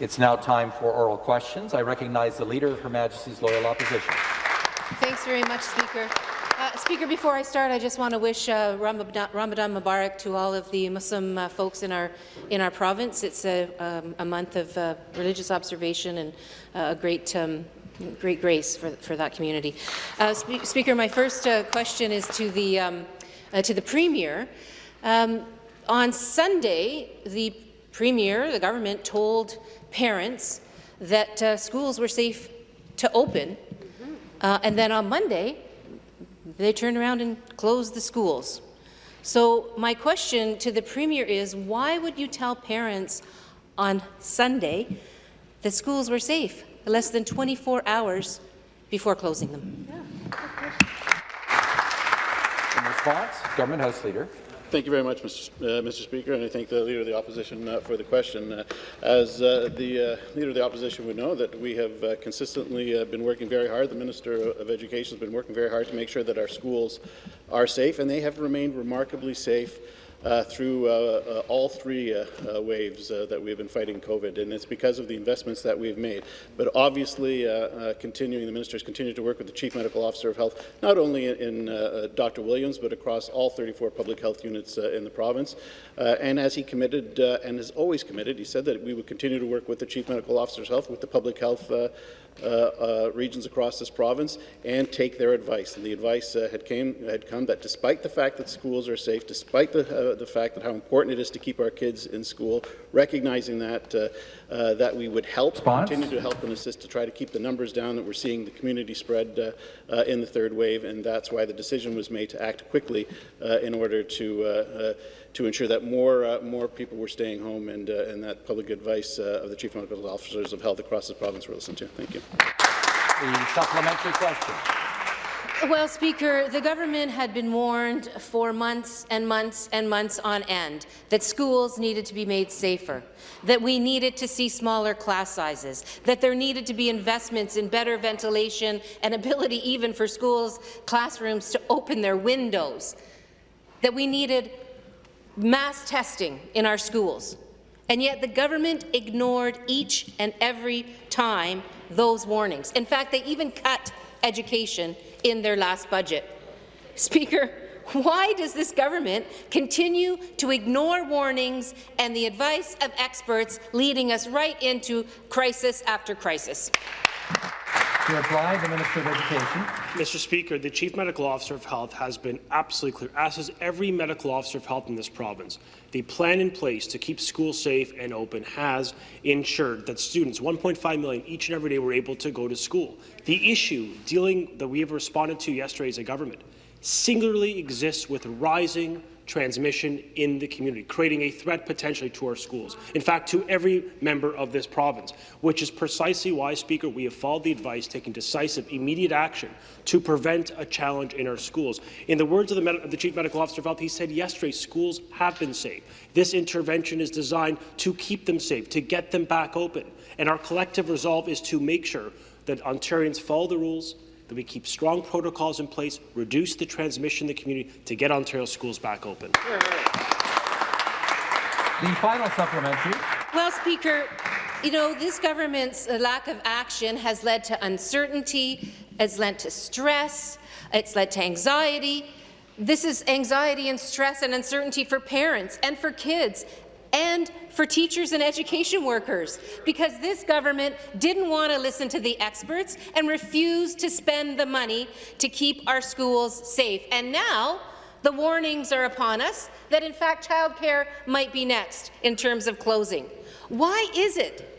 It's now time for oral questions. I recognize the Leader of Her Majesty's Loyal Opposition. Thanks very much, Speaker. Uh, Speaker, before I start, I just want to wish uh, Ramadan, Mubarak to all of the Muslim uh, folks in our in our province. It's a, um, a month of uh, religious observation and uh, a great um, great grace for, for that community. Uh, Spe Speaker, my first question is to the um, to the Premier. Um, on Sunday, the Premier, the government, told parents that uh, schools were safe to open, uh, and then on Monday, they turned around and closed the schools. So my question to the Premier is, why would you tell parents on Sunday that schools were safe less than 24 hours before closing them? In response, Government House Leader. Thank you very much, Mr. Uh, Mr. Speaker, and I thank the Leader of the Opposition uh, for the question. Uh, as uh, the uh, Leader of the Opposition would know, that we have uh, consistently been working very hard. The Minister of Education has been working very hard to make sure that our schools are safe, and they have remained remarkably safe uh, through uh, uh, all three uh, uh, waves that we've been fighting COVID, and it's because of the investments that we've made. But obviously, continuing, the minister has continued to work with the Chief Medical Officer of Health, not only in, in Dr. Williams, but across all 34 public health units in the province. and as he committed, and has always committed, he said that we would continue to work with the Chief Medical Officer of Health, with the public health uh, uh, regions across this province and take their advice. And the advice uh, had, came, had come that despite the fact that schools are safe, despite the, uh, the fact that how important it is to keep our kids in school, recognizing that, uh, uh, that we would help, Response? continue to help and assist to try to keep the numbers down that we're seeing the community spread in the third wave, and that's why the decision was made to act quickly in order to to ensure that more uh, more people were staying home and uh, and that public advice uh, of the chief medical officers of health across the province were listened to. Thank you. The supplementary question. Well, Speaker, the government had been warned for months and months and months on end that schools needed to be made safer, that we needed to see smaller class sizes, that there needed to be investments in better ventilation and ability even for schools, classrooms to open their windows, that we needed mass testing in our schools. And yet the government ignored each and every time those warnings. In fact, they even cut education in their last budget. Speaker, why does this government continue to ignore warnings and the advice of experts, leading us right into crisis after crisis? To reply, the Minister of Education. Mr. Speaker, the Chief Medical Officer of Health has been absolutely clear, as has every medical officer of health in this province. The plan in place to keep schools safe and open has ensured that students, 1.5 million each and every day, were able to go to school. The issue dealing that we have responded to yesterday as a government singularly exists with rising transmission in the community, creating a threat potentially to our schools, in fact, to every member of this province, which is precisely why, Speaker, we have followed the advice, taking decisive, immediate action to prevent a challenge in our schools. In the words of the, the Chief Medical Officer of Health, he said yesterday, schools have been safe. This intervention is designed to keep them safe, to get them back open. And our collective resolve is to make sure that Ontarians follow the rules, that we keep strong protocols in place, reduce the transmission in the community to get Ontario schools back open. The final supplementary. Well, Speaker, you know, this government's lack of action has led to uncertainty, has led to stress, it's led to anxiety. This is anxiety and stress and uncertainty for parents and for kids and for teachers and education workers, because this government didn't want to listen to the experts and refused to spend the money to keep our schools safe. And now, the warnings are upon us that, in fact, childcare might be next in terms of closing. Why is it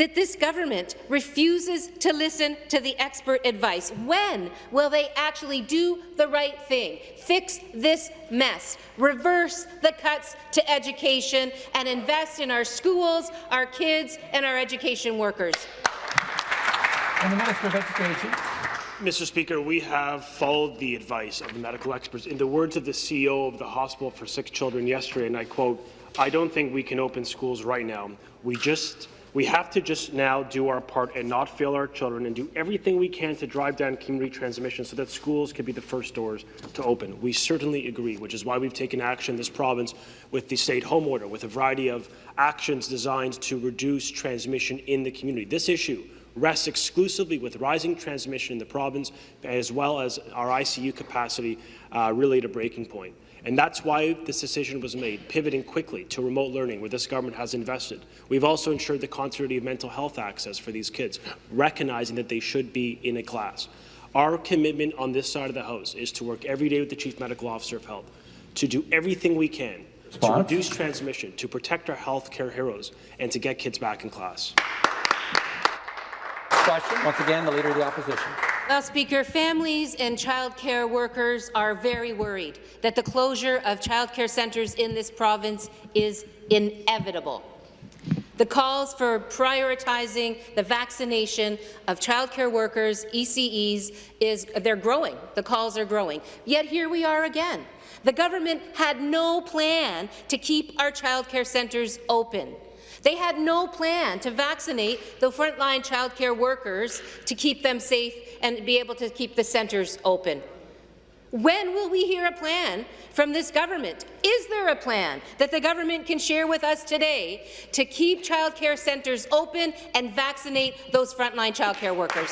that this government refuses to listen to the expert advice? When will they actually do the right thing, fix this mess, reverse the cuts to education, and invest in our schools, our kids, and our education workers? And the Minister of Education. Mr. Speaker, we have followed the advice of the medical experts. In the words of the CEO of the Hospital for Sick Children yesterday, and I quote, I don't think we can open schools right now. We just We have to just now do our part and not fail our children and do everything we can to drive down community transmission so that schools can be the first doors to open. We certainly agree, which is why we've taken action in this province with the state home order, with a variety of actions designed to reduce transmission in the community. This issue rests exclusively with rising transmission in the province, as well as our ICU capacity uh, really at a breaking point. And that's why this decision was made, pivoting quickly to remote learning, where this government has invested. We've also ensured the continuity of mental health access for these kids, recognizing that they should be in a class. Our commitment on this side of the House is to work every day with the Chief Medical Officer of Health to do everything we can to reduce transmission, to protect our healthcare heroes, and to get kids back in class. Question, once again, the Leader of the Opposition. Well, Speaker, families and childcare workers are very worried that the closure of childcare centres in this province is inevitable. The calls for prioritizing the vaccination of childcare workers, ECEs, is they're growing. The calls are growing. Yet here we are again. The government had no plan to keep our childcare centres open. They had no plan to vaccinate the frontline childcare workers to keep them safe and be able to keep the centres open. When will we hear a plan from this government? Is there a plan that the government can share with us today to keep childcare centres open and vaccinate those frontline childcare workers?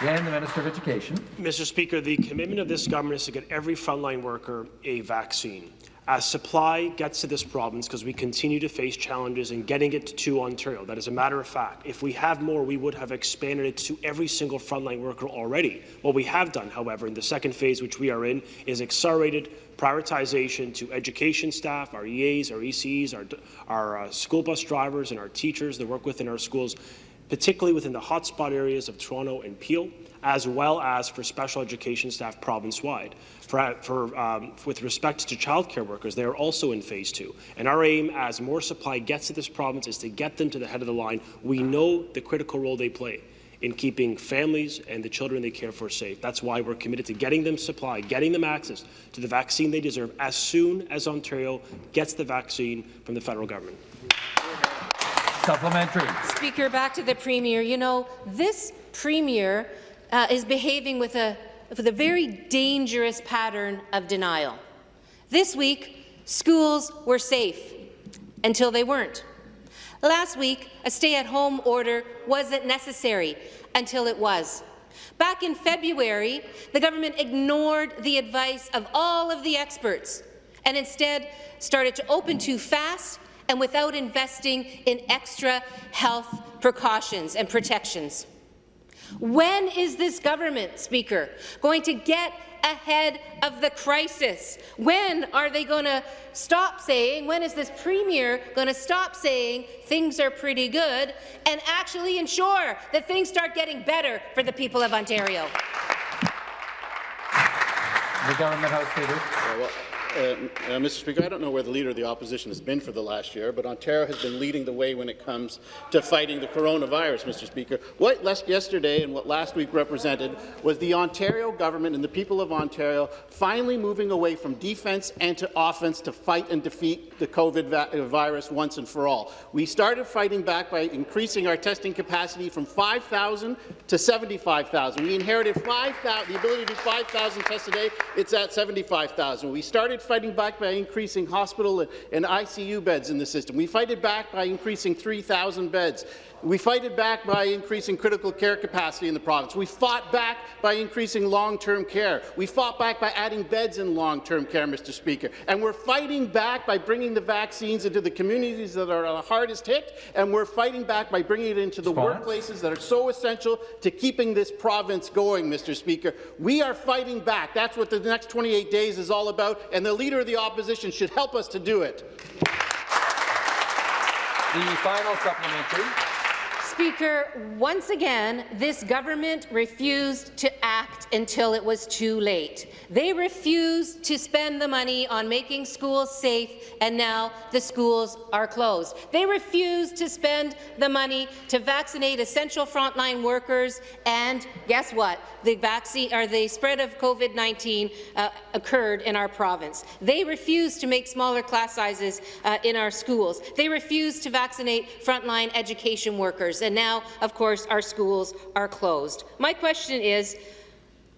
Again, the Minister of Education. Mr. Speaker, the commitment of this government is to get every frontline worker a vaccine. As supply gets to this province, because we continue to face challenges in getting it to Ontario, that is a matter of fact. If we have more, we would have expanded it to every single frontline worker already. What we have done, however, in the second phase, which we are in, is accelerated prioritization to education staff, our EAs, our ECs, our, our uh, school bus drivers, and our teachers that work within our schools particularly within the hotspot areas of Toronto and Peel, as well as for special education staff province-wide. For, for, um, with respect to childcare workers, they are also in phase two. And our aim, as more supply gets to this province, is to get them to the head of the line. We know the critical role they play in keeping families and the children they care for safe. That's why we're committed to getting them supply, getting them access to the vaccine they deserve as soon as Ontario gets the vaccine from the federal government. Supplementary. Speaker, back to the Premier. You know, this Premier uh, is behaving with a, with the very dangerous pattern of denial. This week, schools were safe until they weren't. Last week, a stay-at-home order wasn't necessary until it was. Back in February, the government ignored the advice of all of the experts and instead started to open too fast and without investing in extra health precautions and protections. When is this government, Speaker, going to get ahead of the crisis? When are they going to stop saying, when is this Premier going to stop saying things are pretty good and actually ensure that things start getting better for the people of Ontario? The Government House Leader. Uh, uh, Mr. Speaker, I don't know where the Leader of the Opposition has been for the last year, but Ontario has been leading the way when it comes to fighting the coronavirus, Mr. Speaker. What last yesterday and what last week represented was the Ontario government and the people of Ontario finally moving away from defence and to offence to fight and defeat the COVID uh, virus once and for all. We started fighting back by increasing our testing capacity from 5,000 to 75,000. We inherited 5,000, the ability to do 5,000 tests a day. It's at 75,000. We started fighting back by increasing hospital and ICU beds in the system. We fight it back by increasing 3,000 beds. We fight it back by increasing critical care capacity in the province. We fought back by increasing long-term care. We fought back by adding beds in long-term care, Mr. Speaker. And we're fighting back by bringing the vaccines into the communities that are the hardest hit, and we're fighting back by bringing it into the Response? workplaces that are so essential to keeping this province going, Mr. Speaker. We are fighting back. That's what the next 28 days is all about, and the Leader of the Opposition should help us to do it. The final supplementary. Speaker, once again, this government refused to act until it was too late. They refused to spend the money on making schools safe, and now the schools are closed. They refused to spend the money to vaccinate essential frontline workers, and guess what? The vaccine or the spread of COVID-19 uh, occurred in our province. They refused to make smaller class sizes uh, in our schools. They refused to vaccinate frontline education workers, and now, of course, our schools are closed. My question is,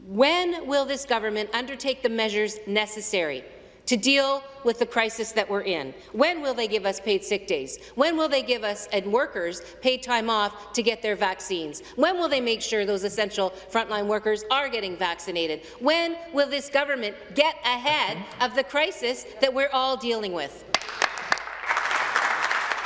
when will this government undertake the measures necessary to deal with the crisis that we're in? When will they give us paid sick days? When will they give us and workers paid time off to get their vaccines? When will they make sure those essential frontline workers are getting vaccinated? When will this government get ahead of the crisis that we're all dealing with?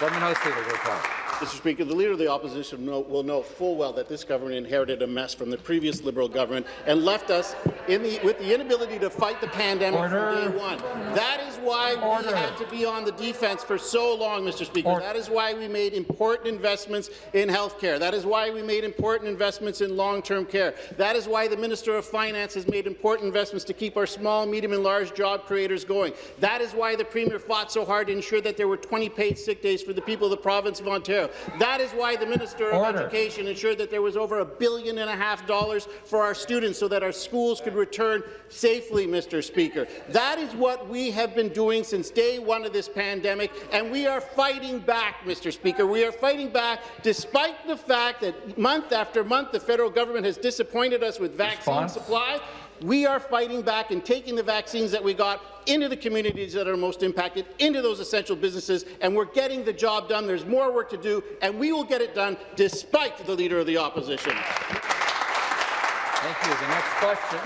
Government House Leader. Mr. Speaker, the Leader of the Opposition will know full well that this government inherited a mess from the previous Liberal government and left us in the, with the inability to fight the pandemic Order. from day one. That is why Order. we had to be on the defense for so long, Mr. Speaker. Order. That is why we made important investments in health care. That is why we made important investments in long-term care. That is why the Minister of Finance has made important investments to keep our small, medium and large job creators going. That is why the Premier fought so hard to ensure that there were 20 paid sick days for the people of the province of Ontario. That is why the Minister of Education ensured that there was over a billion and a half dollars for our students so that our schools could return safely, Mr. Speaker. That is what we have been doing since day one of this pandemic, and we are fighting back, Mr. Speaker. We are fighting back despite the fact that month after month the federal government has disappointed us with vaccine Response? supply. We are fighting back and taking the vaccines that we got into the communities that are most impacted, into those essential businesses, and we're getting the job done. There's more work to do, and we will get it done despite the Leader of the Opposition. Thank you. The next question,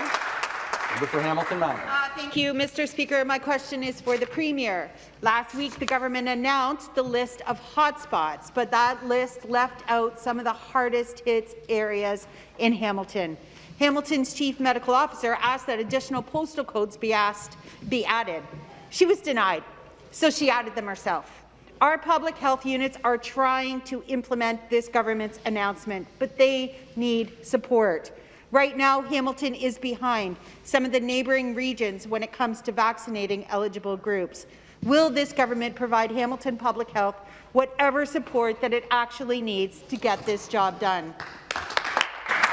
member for Hamilton Mountain. Uh, Thank you, Mr. Speaker. My question is for the Premier. Last week, the government announced the list of hotspots, but that list left out some of the hardest hit areas in Hamilton. Hamilton's chief medical officer asked that additional postal codes be asked be added. She was denied, so she added them herself. Our public health units are trying to implement this government's announcement, but they need support. Right now, Hamilton is behind some of the neighbouring regions when it comes to vaccinating eligible groups. Will this government provide Hamilton Public Health whatever support that it actually needs to get this job done?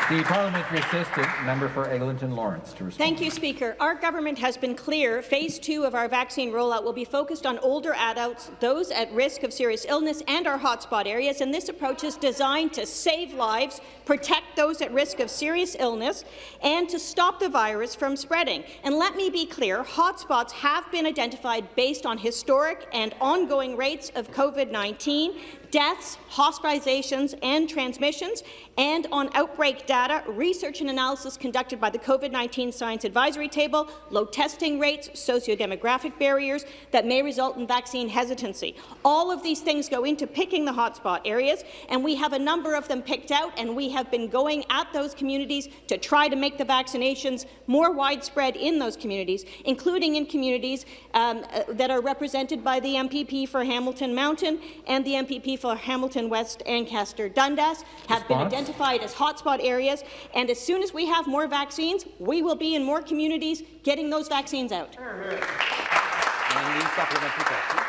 The parliamentary assistant, member for Eglinton Lawrence, to respond. Thank you, Speaker. Our government has been clear. Phase two of our vaccine rollout will be focused on older adults, those at risk of serious illness, and our hotspot areas. And this approach is designed to save lives, protect those at risk of serious illness, and to stop the virus from spreading. And let me be clear, hotspots have been identified based on historic and ongoing rates of COVID-19 deaths, hospitalizations, and transmissions, and on outbreak data, research and analysis conducted by the COVID-19 Science Advisory Table, low testing rates, sociodemographic barriers that may result in vaccine hesitancy. All of these things go into picking the hotspot areas, and we have a number of them picked out, and we have been going at those communities to try to make the vaccinations more widespread in those communities, including in communities um, uh, that are represented by the MPP for Hamilton Mountain and the MPP for Hamilton West Ancaster Dundas have been identified as hotspot areas, and as soon as we have more vaccines, we will be in more communities getting those vaccines out. And the supplementary question.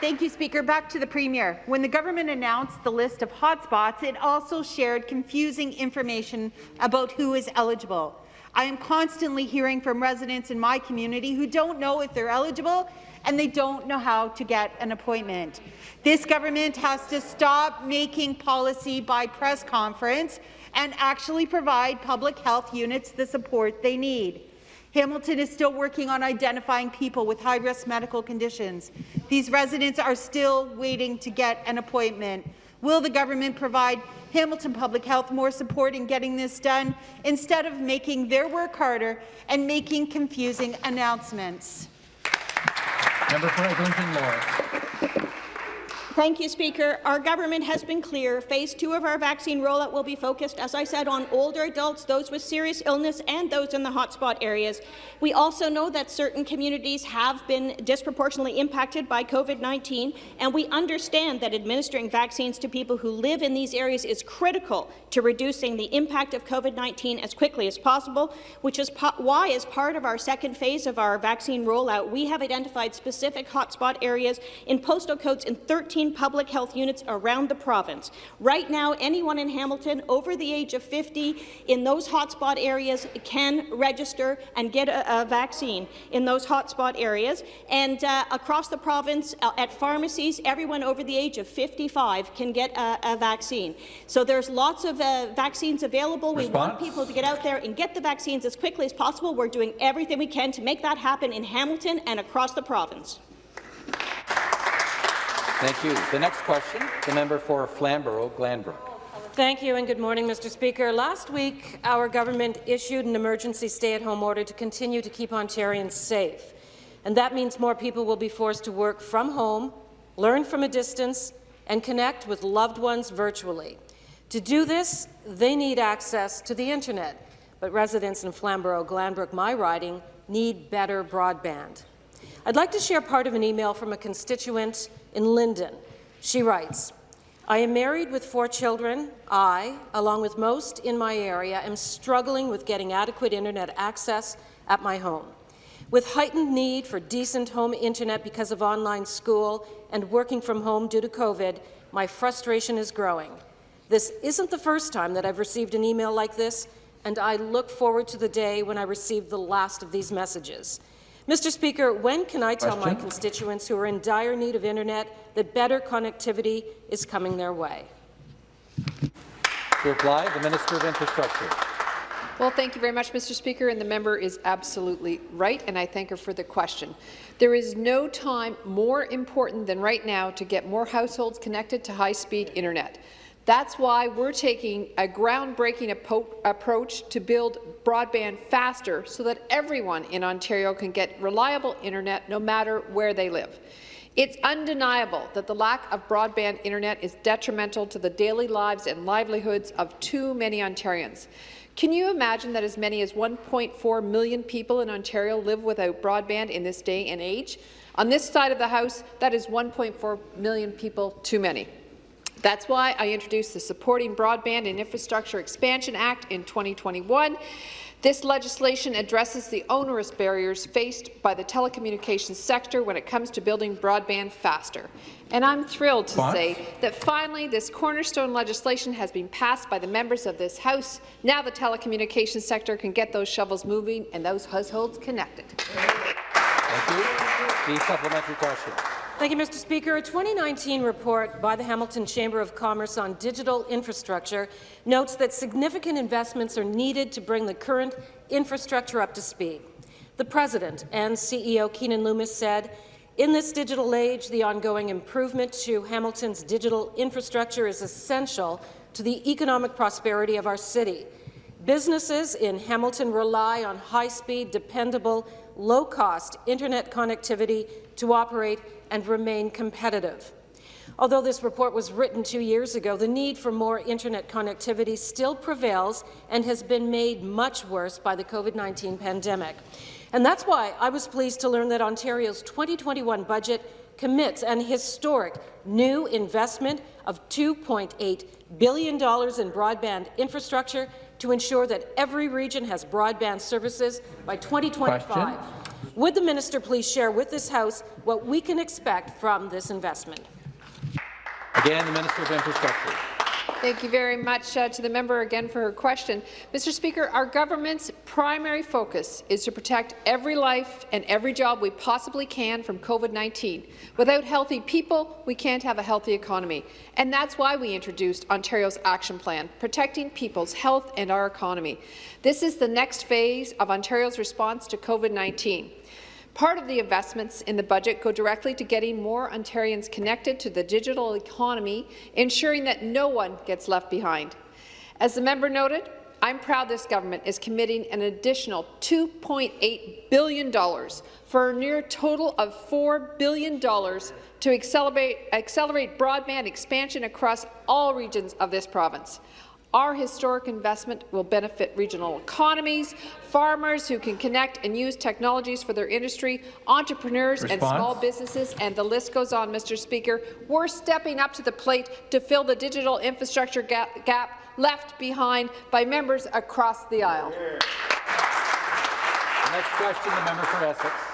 Thank you, Speaker. Back to the Premier. When the government announced the list of hotspots, it also shared confusing information about who is eligible. I am constantly hearing from residents in my community who don't know if they're eligible and they don't know how to get an appointment. This government has to stop making policy by press conference and actually provide public health units the support they need. Hamilton is still working on identifying people with high-risk medical conditions. These residents are still waiting to get an appointment. Will the government provide Hamilton Public Health more support in getting this done instead of making their work harder and making confusing announcements? Member for Eglinton Lawrence. Thank you, Speaker. Our government has been clear. Phase two of our vaccine rollout will be focused, as I said, on older adults, those with serious illness, and those in the hotspot areas. We also know that certain communities have been disproportionately impacted by COVID-19, and we understand that administering vaccines to people who live in these areas is critical to reducing the impact of COVID-19 as quickly as possible, which is why, as part of our second phase of our vaccine rollout, we have identified specific hotspot areas in postal codes in 13 public health units around the province. Right now, anyone in Hamilton over the age of 50 in those hotspot areas can register and get a, a vaccine in those hotspot areas. And uh, across the province, uh, at pharmacies, everyone over the age of 55 can get a, a vaccine. So there's lots of uh, vaccines available. Response? We want people to get out there and get the vaccines as quickly as possible. We're doing everything we can to make that happen in Hamilton and across the province. Thank you. The next question, the member for Flamborough-Glanbrook. Thank you and good morning, Mr. Speaker. Last week, our government issued an emergency stay-at-home order to continue to keep Ontarians safe. And that means more people will be forced to work from home, learn from a distance, and connect with loved ones virtually. To do this, they need access to the internet, but residents in Flamborough-Glanbrook, my riding, need better broadband. I'd like to share part of an email from a constituent in Lynden. She writes, I am married with four children. I, along with most in my area, am struggling with getting adequate internet access at my home. With heightened need for decent home internet because of online school and working from home due to COVID, my frustration is growing. This isn't the first time that I've received an email like this, and I look forward to the day when I receive the last of these messages. Mr. Speaker, when can I tell Question? my constituents who are in dire need of internet that better connectivity is coming their way? To reply, the Minister of Infrastructure. Well, thank you very much, Mr. Speaker, and the member is absolutely right, and I thank her for the question. There is no time more important than right now to get more households connected to high-speed internet. That's why we're taking a groundbreaking approach to build broadband faster so that everyone in Ontario can get reliable internet no matter where they live. It's undeniable that the lack of broadband internet is detrimental to the daily lives and livelihoods of too many Ontarians. Can you imagine that as many as 1.4 million people in Ontario live without broadband in this day and age? On this side of the House, that is 1.4 million people too many. That's why I introduced the Supporting Broadband and Infrastructure Expansion Act in 2021. This legislation addresses the onerous barriers faced by the telecommunications sector when it comes to building broadband faster. And I'm thrilled to what? say that finally this cornerstone legislation has been passed by the members of this House. Now the telecommunications sector can get those shovels moving and those households connected. Thank you. The supplementary question. Thank you, Mr. Speaker. A 2019 report by the Hamilton Chamber of Commerce on digital infrastructure notes that significant investments are needed to bring the current infrastructure up to speed. The President and CEO Keanin Loomis said, in this digital age, the ongoing improvement to Hamilton's digital infrastructure is essential to the economic prosperity of our city. Businesses in Hamilton rely on high-speed, dependable, low-cost internet connectivity to operate and remain competitive. Although this report was written two years ago, the need for more internet connectivity still prevails and has been made much worse by the COVID-19 pandemic. And that's why I was pleased to learn that Ontario's 2021 budget commits an historic new investment of $2.8 billion in broadband infrastructure to ensure that every region has broadband services by 2025. Question? Would the minister please share with this House what we can expect from this investment? Again, the Minister of Infrastructure. Thank you very much uh, to the member again for her question. Mr. Speaker, our government's primary focus is to protect every life and every job we possibly can from COVID-19. Without healthy people, we can't have a healthy economy. And that's why we introduced Ontario's Action Plan, protecting people's health and our economy. This is the next phase of Ontario's response to COVID-19. Part of the investments in the budget go directly to getting more Ontarians connected to the digital economy, ensuring that no one gets left behind. As the member noted, I'm proud this government is committing an additional $2.8 billion for a near total of $4 billion to accelerate, accelerate broadband expansion across all regions of this province. Our historic investment will benefit regional economies, farmers who can connect and use technologies for their industry, entrepreneurs and small businesses, and the list goes on, Mr. Speaker. We're stepping up to the plate to fill the digital infrastructure gap, gap left behind by members across the aisle. The next question, the member for Essex.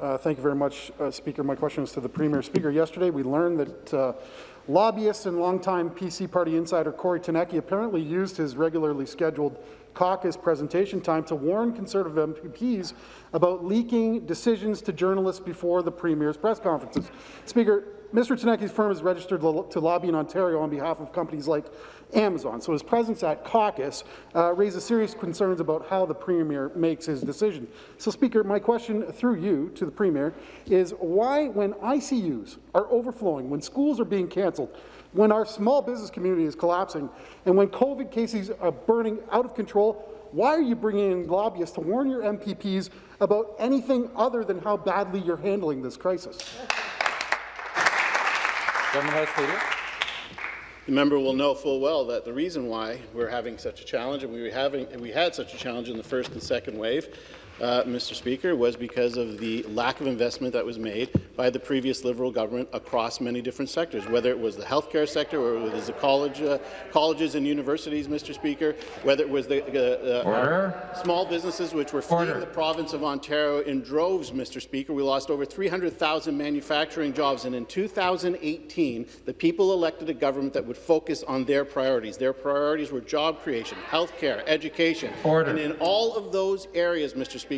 Uh, Thank you very much, uh, Speaker. My question is to the Premier. Speaker, yesterday we learned that uh, lobbyist and longtime PC party insider Kory Teneycke apparently used his regularly scheduled caucus presentation time to warn Conservative MPs about leaking decisions to journalists before the Premier's press conferences. Speaker, Mr. Teneycke's firm is registered to lobby in Ontario on behalf of companies like Amazon, so his presence at caucus uh, raises serious concerns about how the Premier makes his decision. So, Speaker, my question through you to the Premier is why, when ICUs are overflowing, when schools are being cancelled, when our small business community is collapsing, and when COVID cases are burning out of control, why are you bringing in lobbyists to warn your MPPs about anything other than how badly you're handling this crisis? Government House Leader. The member will know full well that the reason why we're having such a challenge, and we, having, and we had such a challenge in the first and second wave, uh, Mr. Speaker, was because of the lack of investment that was made by the previous Liberal government across many different sectors, whether it was the healthcare sector or it was the college, uh, colleges and universities, Mr. Speaker, whether it was the uh, uh, small businesses which were fleeing Order. the province of Ontario in droves, Mr. Speaker. We lost over 300,000 manufacturing jobs, and in 2018, the people elected a government that would focus on their priorities. Their priorities were job creation, healthcare, education. Order. And in all of those areas, Mr. Speaker,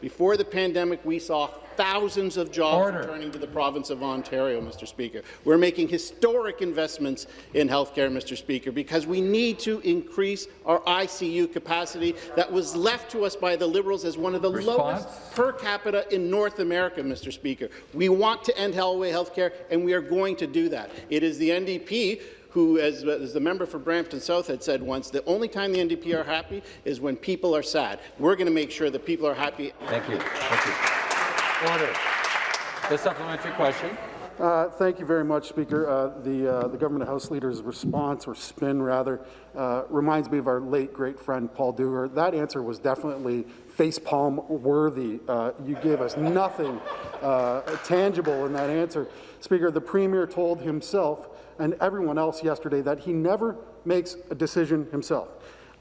before the pandemic, we saw thousands of jobs Order. returning to the province of Ontario, Mr. Speaker. We're making historic investments in healthcare, Mr. Speaker, because we need to increase our ICU capacity that was left to us by the Liberals as one of the Response? lowest per capita in North America, Mr. Speaker. We want to end hallway healthcare, and we are going to do that. It is the NDP who, as, as the member for Brampton South had said once, the only time the NDP are happy is when people are sad. We're going to make sure that people are happy Thank you. Thank you. Order. The supplementary question. Uh, Thank you very much, Speaker. Uh, The, uh, the government House Leader's response, or spin rather, uh, reminds me of our late great friend Paul Duger. That answer was definitely facepalm worthy. Uh, you gave us nothing uh, tangible in that answer. Speaker, the Premier told himself and everyone else yesterday that he never makes a decision himself.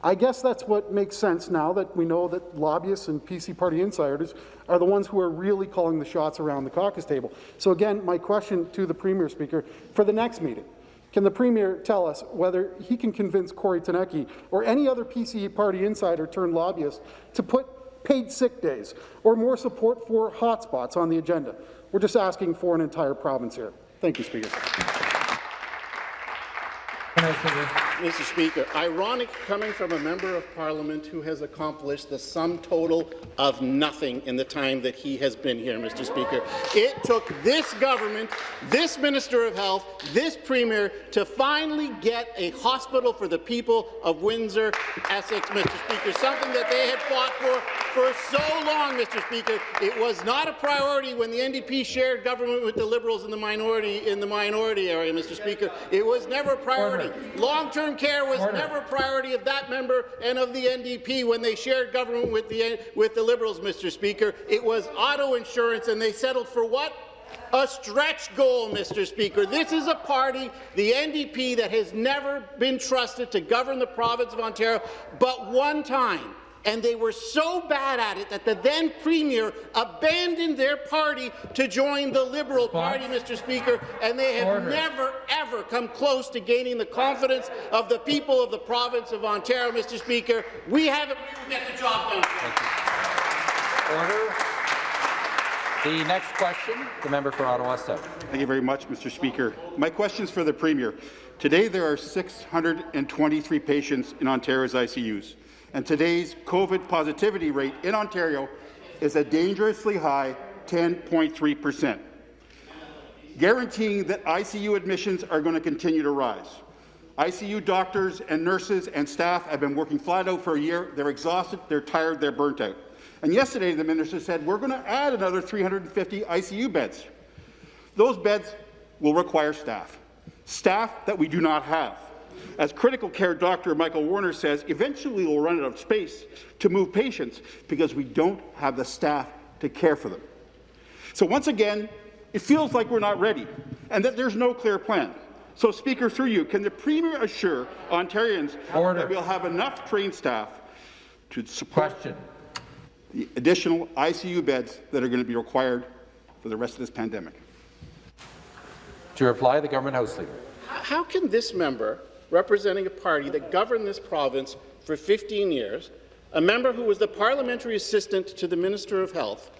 I guess that's what makes sense now that we know that lobbyists and PC party insiders are the ones who are really calling the shots around the caucus table. So again, my question to the Premier, Speaker, for the next meeting, can the Premier tell us whether he can convince Kory Teneycke or any other PC party insider turned lobbyist to put paid sick days or more support for hotspots on the agenda? We're just asking for an entire province here. Thank you, Speaker. Mr. Speaker, ironic coming from a member of parliament who has accomplished the sum total of nothing in the time that he has been here, Mr. Speaker. It took this government, this Minister of Health, this Premier to finally get a hospital for the people of Windsor, Essex, Mr. Speaker, something that they had fought for for so long, Mr. Speaker. It was not a priority when the NDP shared government with the Liberals in the minority in the minority area, Mr. Speaker. It was never a priority. Long-term care was Order. never a priority of that member and of the NDP when they shared government with the with the Liberals, Mr. Speaker. It was auto insurance, and they settled for what? A stretch goal, Mr. Speaker. This is a party, the NDP, that has never been trusted to govern the province of Ontario, but one time. And they were so bad at it that the then Premier abandoned their party to join the Liberal Response? Party, Mr. Speaker, and they have Order. never, ever come close to gaining the confidence of the people of the province of Ontario, Mr. Speaker. We haven't we will get the job done. Order. The next question, the member for Ottawa South. Thank you very much, Mr. Speaker. My question is for the Premier. Today, there are 623 patients in Ontario's ICUs, and today's COVID positivity rate in Ontario is a dangerously high 10.3 percent, guaranteeing that ICU admissions are going to continue to rise. ICU doctors and nurses and staff have been working flat out for a year. They're exhausted, they're tired, they're burnt out. And yesterday, the minister said, we're going to add another 350 ICU beds. Those beds will require staff, staff that we do not have. As critical care doctor Michael Warner says, eventually we'll run out of space to move patients because we don't have the staff to care for them. So once again, it feels like we're not ready and that there's no clear plan. So, Speaker, through you, can the Premier assure Ontarians Order. that we'll have enough trained staff to support Question. the additional ICU beds that are going to be required for the rest of this pandemic? To reply, the government House Leader. How can this member, representing a party that governed this province for 15 years, a member who was the parliamentary assistant to the Minister of Health,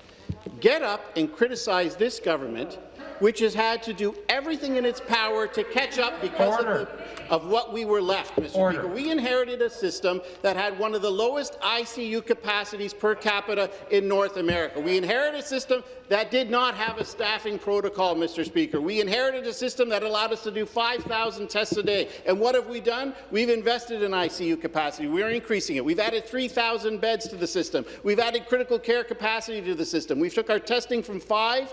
get up and criticize this government, which has had to do everything in its power to catch up because of, the, of what we were left, Mr. Order. Speaker. We inherited a system that had one of the lowest ICU capacities per capita in North America. We inherited a system that did not have a staffing protocol, Mr. Speaker. We inherited a system that allowed us to do 5,000 tests a day. And what have we done? We've invested in ICU capacity. We're increasing it. We've added 3,000 beds to the system. We've added critical care capacity to the system. We've took our testing from five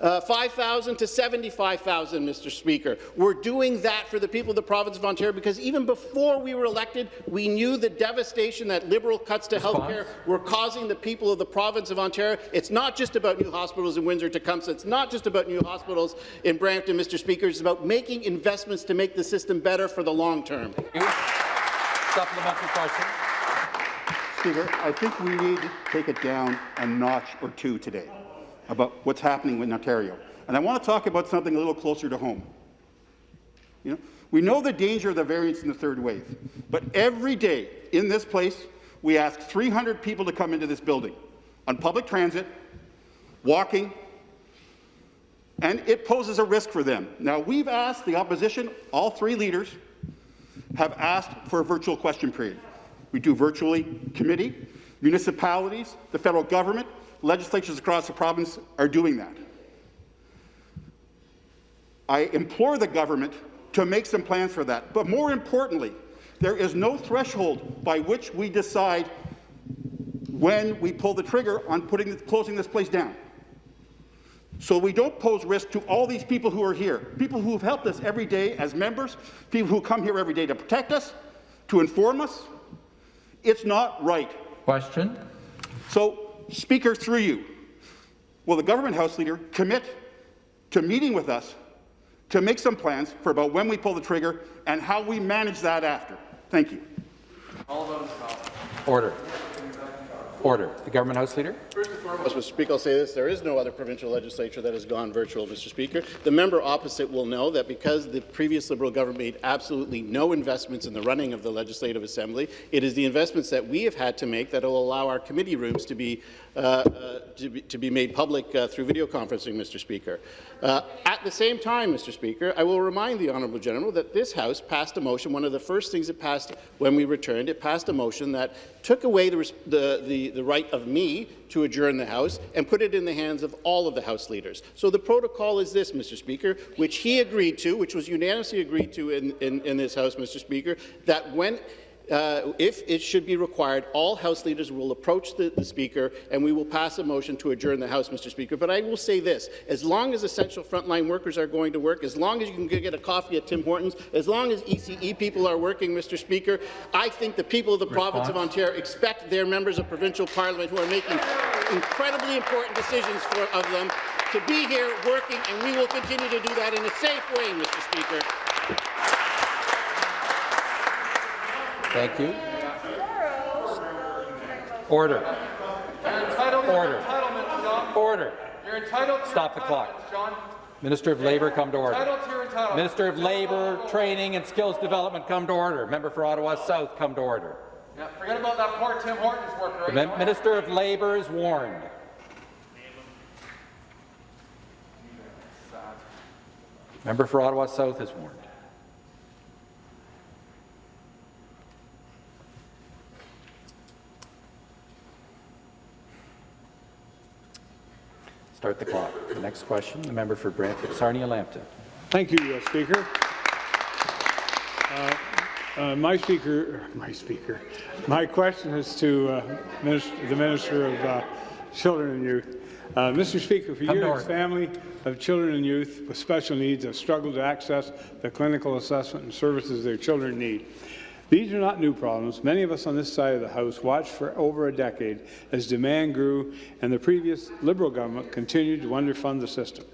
uh, 5,000 to 75,000, Mr. Speaker. We're doing that for the people of the province of Ontario because even before we were elected, we knew the devastation that Liberal cuts to health care were causing the people of the province of Ontario. It's not just about new hospitals in Windsor Tecumseh. It's not just about new hospitals in Brampton, Mr. Speaker. It's about making investments to make the system better for the long term. Supplementary question. Speaker, I think we need to take it down a notch or two today about what's happening in Ontario. And I want to talk about something a little closer to home. You know, we know the danger of the variants in the third wave, but every day in this place, we ask 300 people to come into this building on public transit, walking, and it poses a risk for them. Now, we've asked the opposition, all three leaders, have asked for a virtual question period. We do virtually committee, municipalities, the federal government, legislatures across the province are doing that. I implore the government to make some plans for that. But more importantly, there is no threshold by which we decide when we pull the trigger on putting, closing this place down. So we don't pose risk to all these people who are here, people who have helped us every day as members, people who come here every day to protect us, to inform us. It's not right. Question. So, Speaker, through you, will the government House Leader commit to meeting with us to make some plans for about when we pull the trigger and how we manage that after? Thank you. All those. Order. Order. The government House Leader. First and Mr. Speaker, I'll say this. There is no other provincial legislature that has gone virtual, Mr. Speaker. The member opposite will know that because the previous Liberal government made absolutely no investments in the running of the Legislative Assembly, it is the investments that we have had to make that will allow our committee rooms to be, uh, uh, to be, to be made public uh, through video conferencing, Mr. Speaker. Uh, at the same time, Mr. Speaker, I will remind the Honourable General that this House passed a motion, one of the first things it passed when we returned, it passed a motion that took away the, the, the, the right of me to adjourn the House and put it in the hands of all of the House leaders. So the protocol is this, Mr. Speaker, which he agreed to, which was unanimously agreed to in, in, in this House, Mr. Speaker, that when uh, if it should be required, all House leaders will approach the, the, Speaker and we will pass a motion to adjourn the House, Mr. Speaker. But I will say this, as long as essential frontline workers are going to work, as long as you can get a coffee at Tim Hortons, as long as ECE people are working, Mr. Speaker, I think the people of the Response. province of Ontario expect their members of provincial parliament who are making incredibly important decisions for, of them to be here working, and we will continue to do that in a safe way, Mr. Speaker. Thank you. Order. Order. Order. You're entitled to Stop the clock. Minister of Labour, come to order. Minister of Labour, Training and Skills Development, come to order. Member for Ottawa South, come to order. Forget about that poor Tim Hortons worker. The right? Minister of Labour is warned. Member for Ottawa South is warned. Start the clock. The next question, the member for Brantford, Sarnia Lambton. Thank you, uh, Speaker. Uh, my speaker, my speaker, my question is to uh, Minister, the Minister of uh, Children and Youth. Uh, Mr. Speaker, for Come years, order. family of children and youth with special needs have struggled to access the clinical assessment and services their children need. These are not new problems. Many of us on this side of the House watched for over a decade as demand grew and the previous Liberal government continued to underfund the system.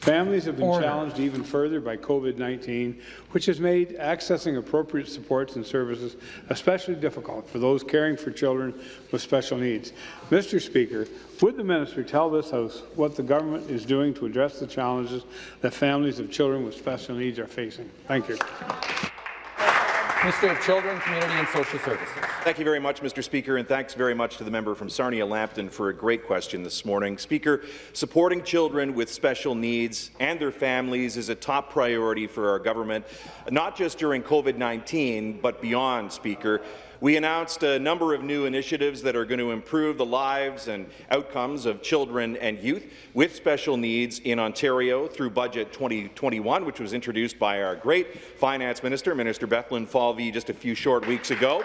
Families have been Order. challenged even further by COVID-19, which has made accessing appropriate supports and services especially difficult for those caring for children with special needs. Mr. Speaker, would the minister tell this House what the government is doing to address the challenges that families of children with special needs are facing? Thank you. Minister of Children, Community and Social Services. Thank you very much, Mr. Speaker, and thanks very much to the member from Sarnia-Lambton for a great question this morning. Speaker, supporting children with special needs and their families is a top priority for our government, not just during COVID-19, but beyond, Speaker. We announced a number of new initiatives that are going to improve the lives and outcomes of children and youth with special needs in Ontario through Budget 2021, which was introduced by our great Finance Minister, Minister Bethlenfalvy, just a few short weeks ago.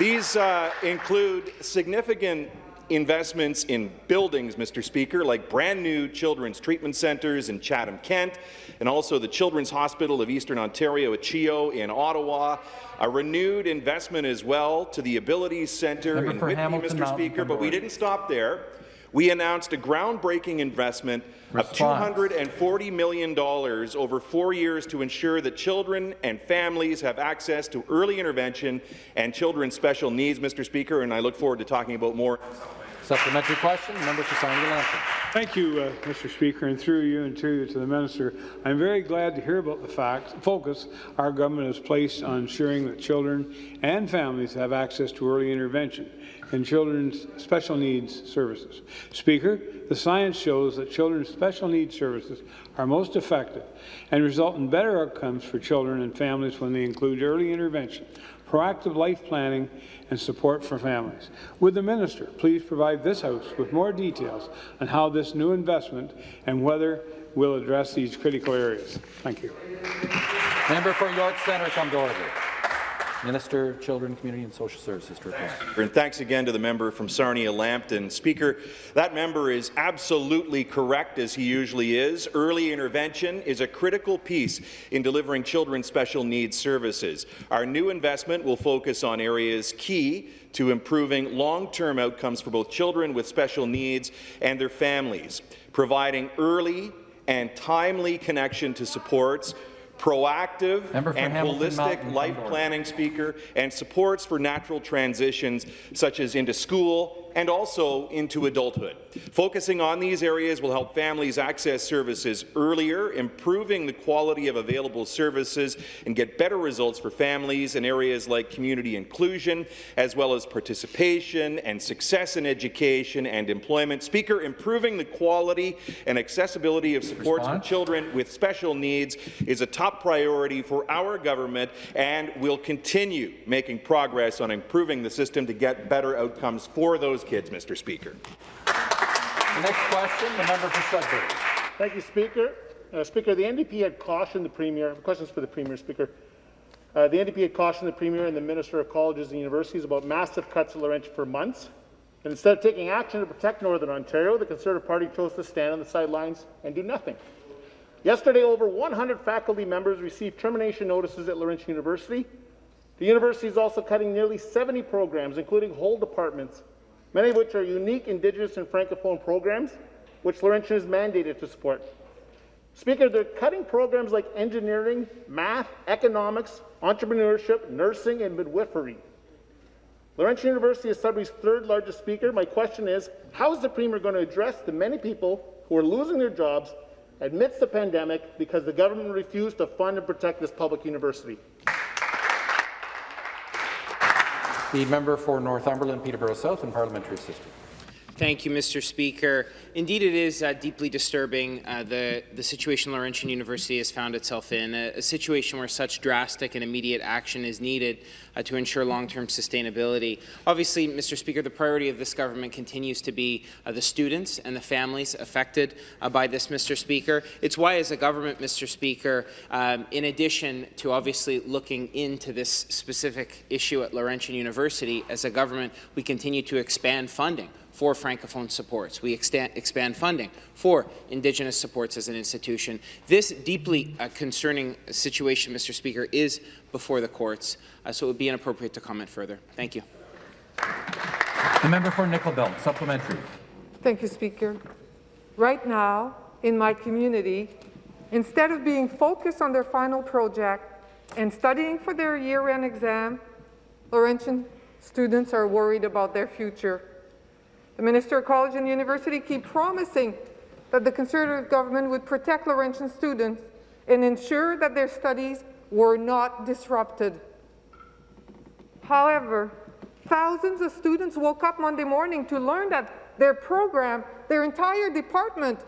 These uh, include significant investments in buildings, Mr. Speaker, like brand new children's treatment centres in Chatham-Kent, and also the Children's Hospital of Eastern Ontario at CHEO in Ottawa, a renewed investment as well to the Abilities Centre Member in Hamilton Mr. Mountain, Speaker, but we didn't stop there. We announced a groundbreaking investment Response. of $240 million over four years to ensure that children and families have access to early intervention and children's special needs, Mr. Speaker, and I look forward to talking about more Supplementary question, member for Sarnia-Lambton. Thank you, uh, Mr. Speaker, and through you and to, to the minister. I'm very glad to hear about the fact, focus our government has placed on ensuring that children and families have access to early intervention and children's special needs services. Speaker, the science shows that children's special needs services are most effective and result in better outcomes for children and families when they include early intervention, proactive life planning, and support for families. Would the minister please provide this House with more details on how this new investment and whether will address these critical areas? Thank you. Member for York Centre, come to order. Minister of Children, Community and Social Services. And thanks again to the member from Sarnia-Lambton. Speaker, that member is absolutely correct, as he usually is. Early intervention is a critical piece in delivering children's special needs services. Our new investment will focus on areas key to improving long-term outcomes for both children with special needs and their families, providing early and timely connection to supports, proactive Member and Hamilton holistic Mountain, life come to order. planning speaker and supports for natural transitions such as into school and also into adulthood. Focusing on these areas will help families access services earlier, improving the quality of available services and get better results for families in areas like community inclusion, as well as participation and success in education and employment. Speaker, improving the quality and accessibility of supports for children with special needs is a top priority for our government and will continue making progress on improving the system to get better outcomes for those kids, Mr. Speaker. The next question, the member for Sudbury. Thank you, Speaker. Uh, Speaker, the NDP had cautioned the Premier, questions for the Premier, Speaker. Uh, the NDP had cautioned the Premier and the Minister of Colleges and Universities about massive cuts at Laurentian for months. And instead of taking action to protect Northern Ontario, the Conservative Party chose to stand on the sidelines and do nothing. Yesterday, over 100 faculty members received termination notices at Laurentian University. The university is also cutting nearly 70 programs, including whole departments, many of which are unique Indigenous and Francophone programs, which Laurentian is mandated to support. Speaker, they're cutting programs like engineering, math, economics, entrepreneurship, nursing, and midwifery. Laurentian University is Sudbury's third largest speaker. My question is, how is the Premier going to address the many people who are losing their jobs amidst the pandemic because the government refused to fund and protect this public university? The member for Northumberland, Peterborough South, and Parliamentary Assistant. Thank you, Mr. Speaker. Indeed, it is uh, deeply disturbing uh, the, the situation Laurentian University has found itself in, a, a situation where such drastic and immediate action is needed uh, to ensure long-term sustainability. Obviously, Mr. Speaker, the priority of this government continues to be uh, the students and the families affected uh, by this, Mr. Speaker. It's why, as a government, Mr. Speaker, um, in addition to obviously looking into this specific issue at Laurentian University, as a government, we continue to expand funding for Francophone supports. We extend, expand funding for Indigenous supports as an institution. This deeply uh, concerning situation, Mr. Speaker, is before the courts, uh, so it would be inappropriate to comment further. Thank you. The member for Nickel Belt, supplementary. Thank you, Speaker. Right now, in my community, instead of being focused on their final project and studying for their year-end exam, Laurentian students are worried about their future. The Minister of College and University keep promising that the Conservative government would protect Laurentian students and ensure that their studies were not disrupted. However, thousands of students woke up Monday morning to learn that their program, their entire department,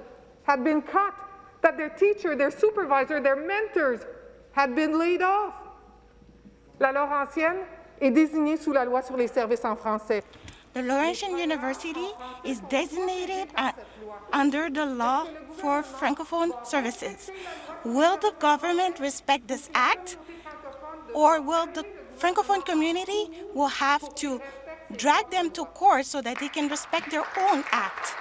had been cut, that their teacher, their supervisor, their mentors had been laid off. La Laurentienne est désignée sous la loi sur les services en français. The Laurentian University is designated at, under the law for Francophone services. Will the government respect this act, or will the Francophone community will have to drag them to court so that they can respect their own act?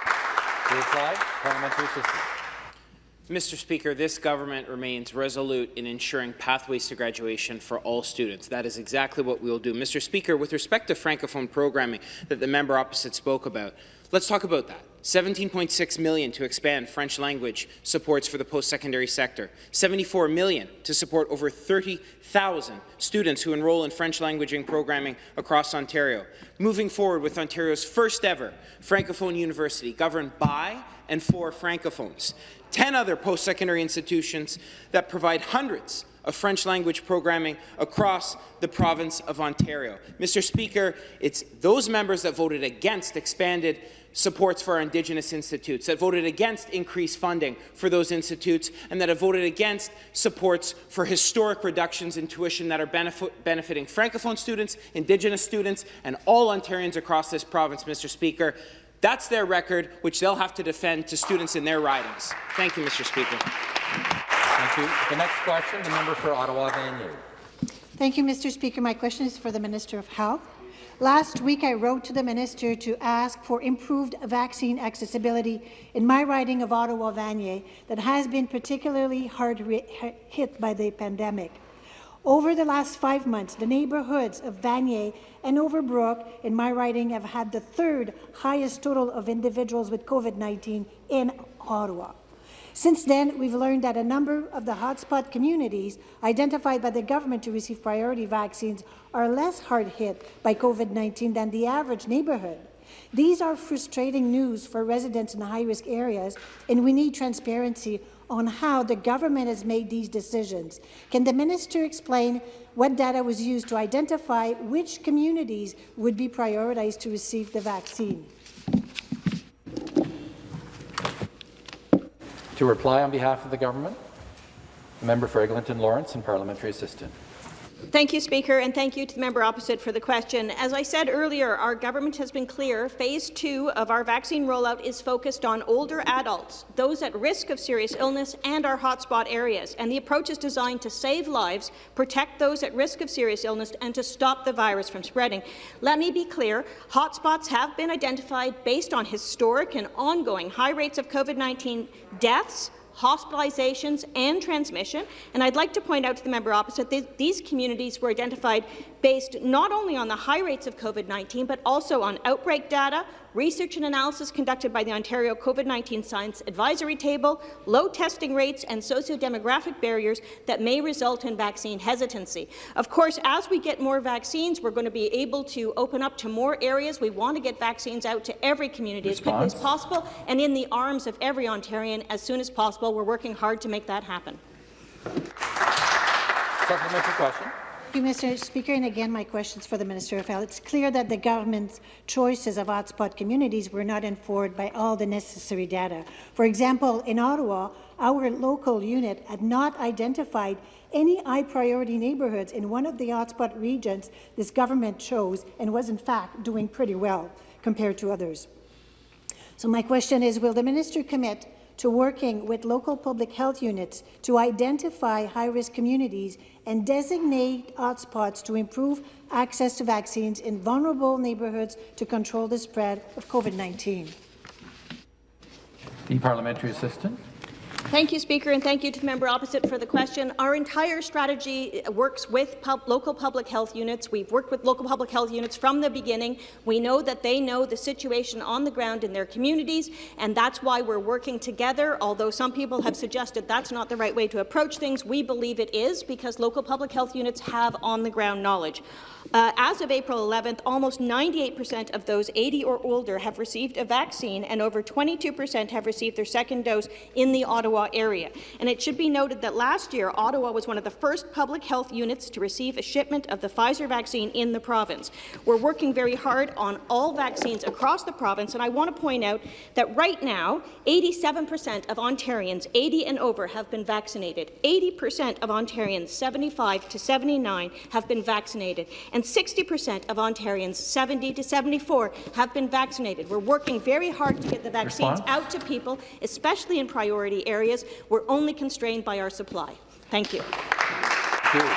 Reply, parliamentary. Mr. Speaker, this government remains resolute in ensuring pathways to graduation for all students. That is exactly what we will do. Mr. Speaker, with respect to Francophone programming that the member opposite spoke about, let's talk about that. 17.6 million to expand French language supports for the post-secondary sector, 74 million to support over 30,000 students who enroll in French languaging programming across Ontario. Moving forward with Ontario's first ever Francophone university governed by and for Francophones. 10 other post-secondary institutions that provide hundreds of French language programming across the province of Ontario. Mr. Speaker, it's those members that voted against expanded supports for our Indigenous institutes, that voted against increased funding for those institutes, and that have voted against supports for historic reductions in tuition that are benefit benefiting Francophone students, Indigenous students, and all Ontarians across this province, Mr. Speaker. That's their record, which they'll have to defend to students in their ridings. Thank you, Mr. Speaker. Thank you. The next question, the member for Ottawa-Vanier. Thank you, Mr. Speaker. My question is for the Minister of Health. Last week, I wrote to the minister to ask for improved vaccine accessibility in my riding of Ottawa-Vanier that has been particularly hard hit by the pandemic. Over the last five months, the neighbourhoods of Vanier and Overbrook in my riding have had the third highest total of individuals with COVID-19 in Ottawa. Since then, we've learned that a number of the hotspot communities identified by the government to receive priority vaccines are less hard hit by COVID-19 than the average neighbourhood. These are frustrating news for residents in high-risk areas, and we need transparency on how the government has made these decisions. Can the minister explain what data was used to identify which communities would be prioritized to receive the vaccine? To reply on behalf of the government, the member for Eglinton Lawrence and parliamentary assistant. Thank you, Speaker, and thank you to the member opposite for the question. As I said earlier, our government has been clear. Phase two of our vaccine rollout is focused on older adults, those at risk of serious illness, and our hotspot areas. And the approach is designed to save lives, protect those at risk of serious illness, and to stop the virus from spreading. Let me be clear, hotspots have been identified based on historic and ongoing high rates of COVID-19 deaths, hospitalizations and transmission. And I'd like to point out to the member opposite that these communities were identified based not only on the high rates of COVID-19, but also on outbreak data, research and analysis conducted by the Ontario COVID-19 Science Advisory Table, low testing rates, and socio-demographic barriers that may result in vaccine hesitancy. Of course, as we get more vaccines, we're going to be able to open up to more areas. We want to get vaccines out to every community Response. as quickly as possible and in the arms of every Ontarian as soon as possible. We're working hard to make that happen. Supplementary question. You, Mr. Speaker. And again, my questions for the Minister of Health. It's clear that the government's choices of hotspot communities were not informed by all the necessary data. For example, in Ottawa, our local unit had not identified any high-priority neighbourhoods in one of the hotspot regions this government chose and was, in fact, doing pretty well compared to others. So my question is, will the minister commit to working with local public health units to identify high-risk communities and designate hotspots to improve access to vaccines in vulnerable neighbourhoods to control the spread of COVID-19? The parliamentary assistant. Thank you, Speaker, and thank you to the member opposite for the question. Our entire strategy works with pub local public health units. We've worked with local public health units from the beginning. We know that they know the situation on the ground in their communities, and that's why we're working together. Although some people have suggested that's not the right way to approach things, we believe it is because local public health units have on-the-ground knowledge. Uh, as of April 11th, almost 98% of those 80 or older have received a vaccine, and over 22% have received their second dose in the Ottawa area. And it should be noted that last year, Ottawa was one of the first public health units to receive a shipment of the Pfizer vaccine in the province. We're working very hard on all vaccines across the province, and I want to point out that right now, 87% of Ontarians 80 and over have been vaccinated. 80% of Ontarians 75 to 79 have been vaccinated, and 60% of Ontarians 70 to 74 have been vaccinated. We're working very hard to get the vaccines Response? out to people, especially in priority areas. We're only constrained by our supply. Thank you. Thank you.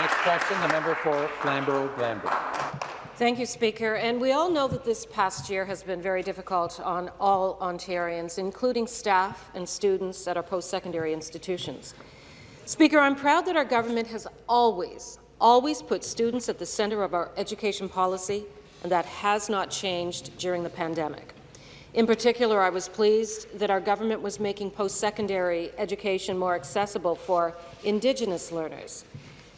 Next question, the member for Flamborough-Glanbrook. Thank you, Speaker. And we all know that this past year has been very difficult on all Ontarians, including staff and students at our post-secondary institutions. Speaker, I'm proud that our government has always, always put students at the centre of our education policy, and that has not changed during the pandemic. In particular, I was pleased that our government was making post-secondary education more accessible for Indigenous learners.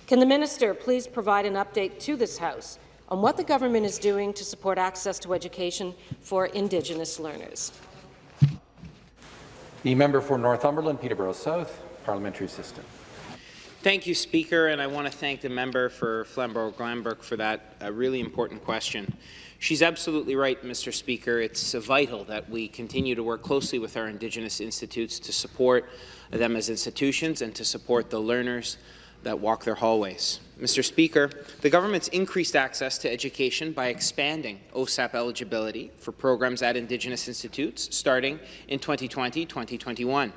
Can the minister please provide an update to this House on what the government is doing to support access to education for Indigenous learners? The member for Northumberland, Peterborough South, parliamentary assistant. Thank you, Speaker, and I want to thank the member for Flamborough-Glanbrook for that uh, really important question. She's absolutely right, Mr. Speaker. It's vital that we continue to work closely with our Indigenous institutes to support them as institutions and to support the learners that walk their hallways. Mr. Speaker, the government's increased access to education by expanding OSAP eligibility for programs at Indigenous institutes starting in 2020-2021.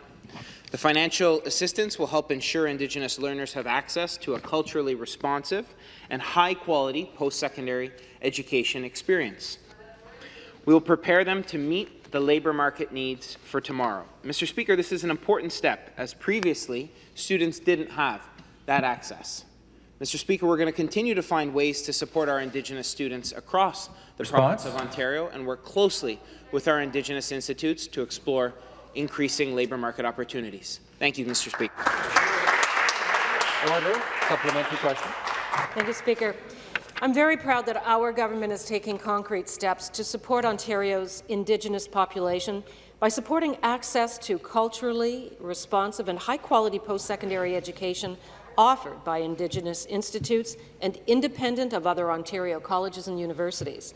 The financial assistance will help ensure Indigenous learners have access to a culturally responsive and high-quality post-secondary education experience. We will prepare them to meet the labour market needs for tomorrow. Mr. Speaker, this is an important step, as previously students didn't have that access. Mr. Speaker, we're going to continue to find ways to support our Indigenous students across the Response? province of Ontario and work closely with our Indigenous institutes to explore increasing labour market opportunities. Thank you, Mr. Speaker. Order. Supplementary question. Thank you, Speaker. I'm very proud that our government is taking concrete steps to support Ontario's Indigenous population by supporting access to culturally responsive and high-quality post-secondary education offered by Indigenous institutes and independent of other Ontario colleges and universities.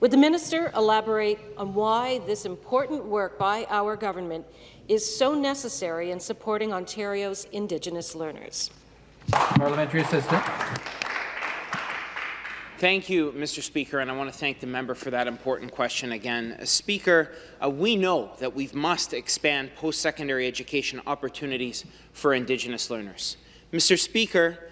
Would the minister elaborate on why this important work by our government is so necessary in supporting Ontario's Indigenous learners? Parliamentary assistant. Thank you, Mr. Speaker, and I want to thank the member for that important question again. Uh, Speaker, uh, we know that we must expand post-secondary education opportunities for Indigenous learners. Mr. Speaker,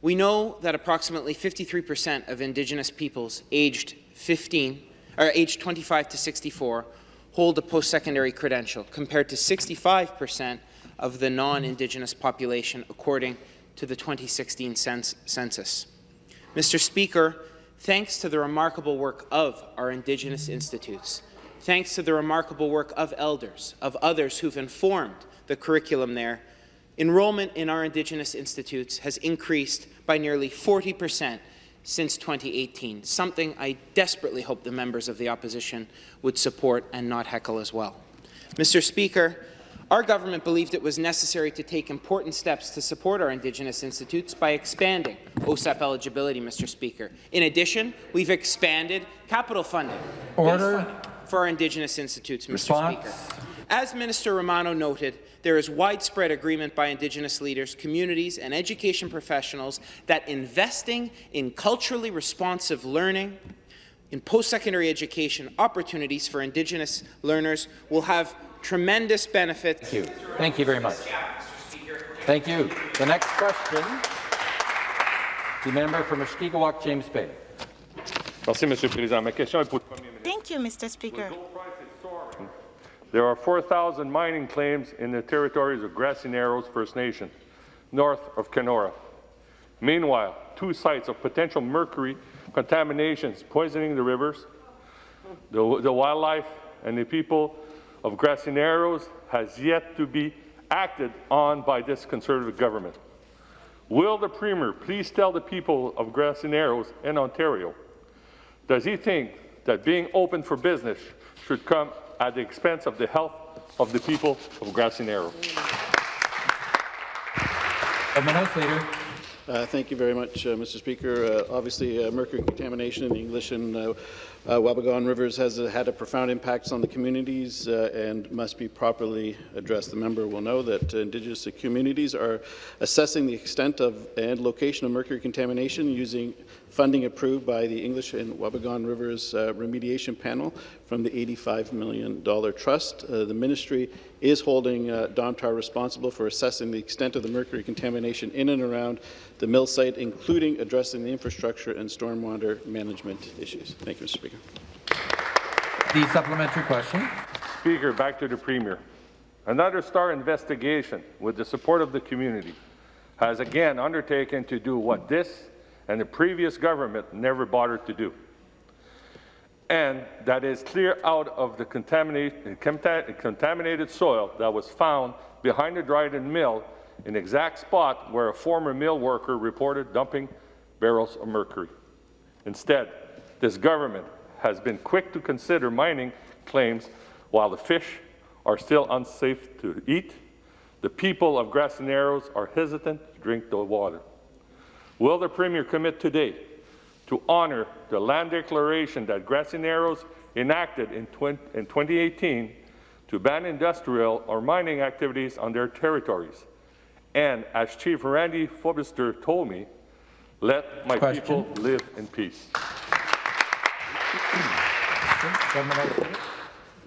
we know that approximately 53 percent of Indigenous peoples aged 15 or age 25 to 64 hold a post-secondary credential, compared to 65 percent of the non-Indigenous population, according to the 2016 cens census. Mr. Speaker, thanks to the remarkable work of our Indigenous institutes, thanks to the remarkable work of elders, of others who've informed the curriculum there, enrollment in our Indigenous institutes has increased by nearly 40 percent since 2018, something I desperately hope the members of the opposition would support and not heckle as well. Mr. Speaker, Our government believed it was necessary to take important steps to support our Indigenous institutes by expanding OSAP eligibility, Mr. Speaker. In addition, we've expanded capital funding Order. for our Indigenous institutes, Mr. Response. Speaker. As Minister Romano noted, there is widespread agreement by Indigenous leaders, communities, and education professionals that investing in culturally responsive learning in post-secondary education opportunities for Indigenous learners will have tremendous benefits. Thank you. Thank you very much. Thank you. The next question, the member for Mushkegowuk, James Bay. Merci, Monsieur le Président. Ma question est pour le Premier ministre. Thank you, Mr. Speaker. There are 4,000 mining claims in the territories of Grassy Narrows First Nation, north of Kenora. Meanwhile, two sites of potential mercury contaminations poisoning the rivers, the, the wildlife, and the people of Grassy Narrows has yet to be acted on by this Conservative government. Will the Premier please tell the people of Grassy Narrows in Ontario, does he think that being open for business should come at the expense of the health of the people of Grassy Narrows? House Leader. Uh, thank you very much, uh, Mr. Speaker. Uh, obviously, uh, mercury contamination in the English and uh, Wabigoon rivers has had a profound impact on the communities uh, and must be properly addressed. The member will know that uh, Indigenous communities are assessing the extent of and location of mercury contamination using funding approved by the English and Wabigoon Rivers uh, Remediation Panel from the $85 million trust. Uh, the ministry is holding uh, Domtar responsible for assessing the extent of the mercury contamination in and around the mill site, including addressing the infrastructure and stormwater management issues. Thank you, Mr. Speaker. The supplementary question. Speaker, back to the Premier. Another STAR investigation, with the support of the community, has again undertaken to do what this and the previous government never bothered to do. And that is clear out of the contaminated, contaminated soil that was found behind the Dryden Mill in the exact spot where a former mill worker reported dumping barrels of mercury. Instead, this government has been quick to consider mining claims while the fish are still unsafe to eat. The people of Grassy Narrows are hesitant to drink the water. Will the Premier commit today to honour the land declaration that Grassy Narrows enacted in, 20, in 2018 to ban industrial or mining activities on their territories? And as Chief Randy Fobister told me, let my Question. people live in peace.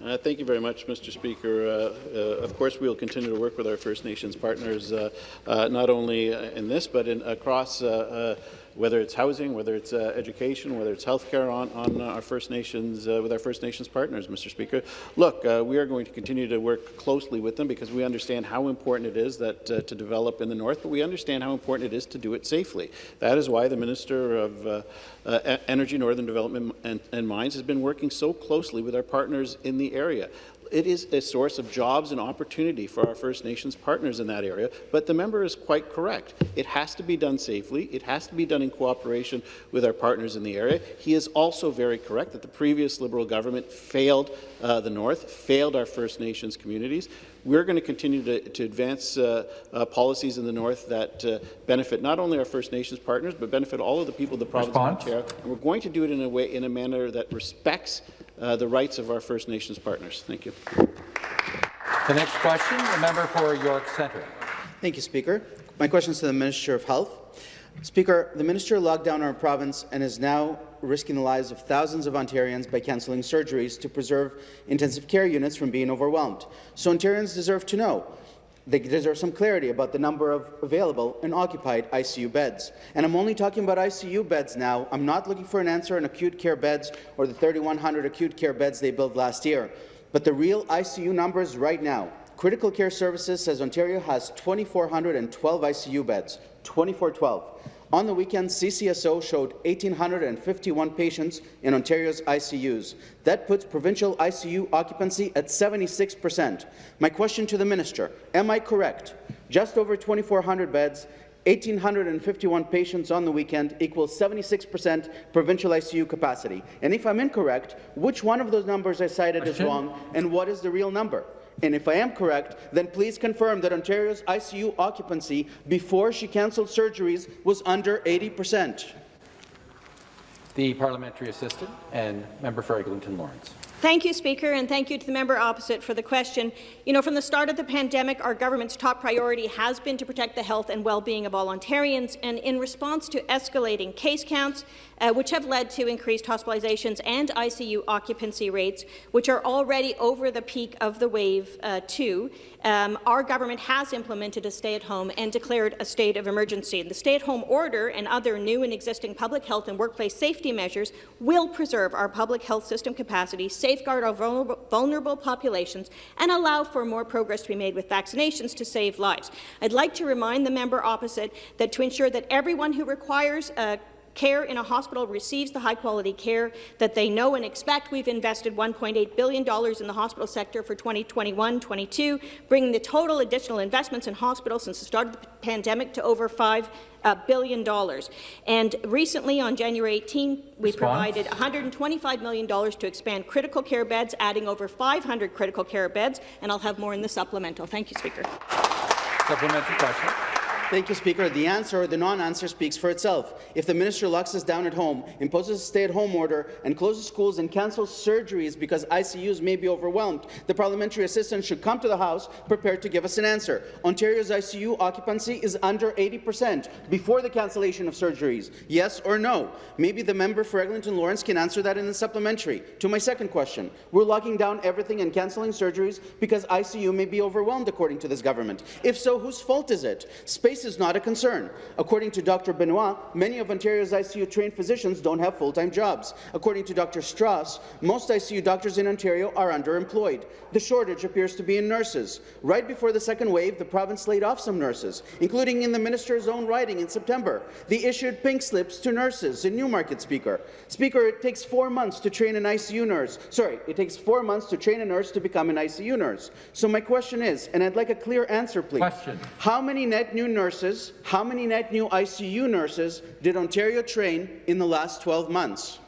Uh, thank you very much, Mr. Speaker. Uh, uh, of course, we will continue to work with our First Nations partners, uh, uh, not only in this, but in, across uh, uh, whether it's housing, whether it's uh, education, whether it's healthcare on, on uh, our First Nations, uh, with our First Nations partners, Mr. Speaker. Look, uh, we are going to continue to work closely with them because we understand how important it is that uh, to develop in the north, but we understand how important it is to do it safely. That is why the Minister of uh, Energy, Northern Development and, and Mines has been working so closely with our partners in the area. It is a source of jobs and opportunity for our First Nations partners in that area, but the member is quite correct. It has to be done safely. It has to be done in cooperation with our partners in the area. He is also very correct that the previous Liberal government failed uh, the North, failed our First Nations communities. We're going to continue to, to advance uh, uh, policies in the North that uh, benefit not only our First Nations partners, but benefit all of the people of the province Response. of Ontario. And we're going to do it in a way, in a manner that respects uh, the rights of our First Nations partners. Thank you. The next question, the member for York Centre. Thank you, Speaker. My question is to the Minister of Health. Speaker, the Minister locked down our province and is now risking the lives of thousands of Ontarians by cancelling surgeries to preserve intensive care units from being overwhelmed. So Ontarians deserve to know. They deserve some clarity about the number of available and occupied ICU beds. And I'm only talking about ICU beds now. I'm not looking for an answer on acute care beds or the 3,100 acute care beds they built last year. But the real ICU numbers right now. Critical Care Services says Ontario has 2,412 ICU beds, 2412. On the weekend, CCSO showed 1,851 patients in Ontario's ICUs. That puts provincial ICU occupancy at 76 percent. My question to the minister, am I correct? Just over 2,400 beds, 1,851 patients on the weekend equals 76 percent provincial ICU capacity. And if I'm incorrect, which one of those numbers I cited is wrong, and what is the real number? And if I am correct, then please confirm that Ontario's ICU occupancy before she cancelled surgeries was under 80 percent. The parliamentary assistant and member for Eglinton Lawrence. Thank you, Speaker, and thank you to the member opposite for the question. You know, from the start of the pandemic, our government's top priority has been to protect the health and well-being of all Ontarians, and in response to escalating case counts, uh, which have led to increased hospitalizations and ICU occupancy rates, which are already over the peak of the wave uh, two, um, our government has implemented a stay-at-home and declared a state of emergency. The stay-at-home order and other new and existing public health and workplace safety measures will preserve our public health system capacity, safeguard our vulnerable, populations, and allow for more progress to be made with vaccinations to save lives. I'd like to remind the member opposite that to ensure that everyone who requires uh, care in a hospital receives the high-quality care that they know and expect. We've invested $1.8 billion in the hospital sector for 2021-22, bringing the total additional investments in hospitals since the start of the pandemic to over 5 uh, billion dollars. And recently, on January 18, we Response? provided $125 million to expand critical care beds, adding over 500 critical care beds, and I'll have more in the supplemental. Thank you, Speaker. Supplementary question. Thank you, Speaker. The answer or the non-answer speaks for itself. If the minister locks us down at home, imposes a stay-at-home order, and closes schools and cancels surgeries because ICUs may be overwhelmed, the parliamentary assistant should come to the House prepared to give us an answer. Ontario's ICU occupancy is under 80 percent before the cancellation of surgeries. Yes or no? Maybe the member for Eglinton Lawrence can answer that in the supplementary. To my second question, we're locking down everything and cancelling surgeries because ICU may be overwhelmed, according to this government. If so, whose fault is it? Space is not a concern. According to Dr. Benoit, many of Ontario's ICU-trained physicians don't have full-time jobs. According to Dr. Strauss, most ICU doctors in Ontario are underemployed. The shortage appears to be in nurses. Right before the second wave, the province laid off some nurses, including in the minister's own writing in September. They issued pink slips to nurses in Newmarket, Speaker. Speaker, it takes four months to train an ICU nurse. Sorry, it takes four months to train a nurse to become an ICU nurse. So my question is, and I'd like a clear answer, please. Question. How many net new nurses, how many net new ICU nurses did Ontario train in the last 12 months?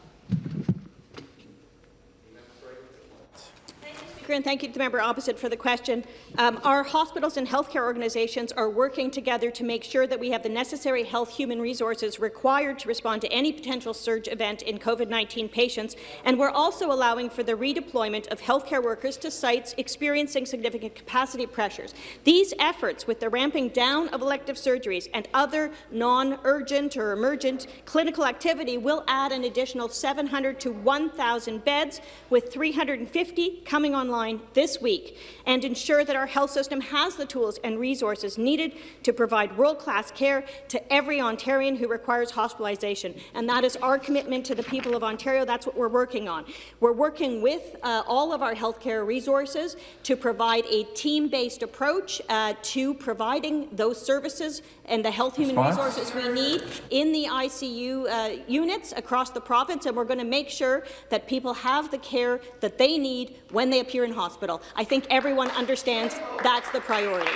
Speaker, and thank you to the member opposite for the question. Um, our hospitals and healthcare organizations are working together to make sure that we have the necessary health human resources required to respond to any potential surge event in COVID-19 patients, and we're also allowing for the redeployment of healthcare workers to sites experiencing significant capacity pressures. These efforts, with the ramping down of elective surgeries and other non-urgent or emergent clinical activity, will add an additional 700 to 1,000 beds, with 350 coming online this week, and ensure that our health system has the tools and resources needed to provide world-class care to every Ontarian who requires hospitalization. And that is our commitment to the people of Ontario. That's what we're working on. We're working with uh, all of our healthcare resources to provide a team-based approach uh, to providing those services and the health human Response? resources we need in the ICU uh, units across the province, and we're going to make sure that people have the care that they need when they appear in hospital. I think everyone understands that's the priority.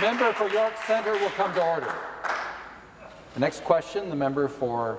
Member for York Centre will come to order. The next question, the member for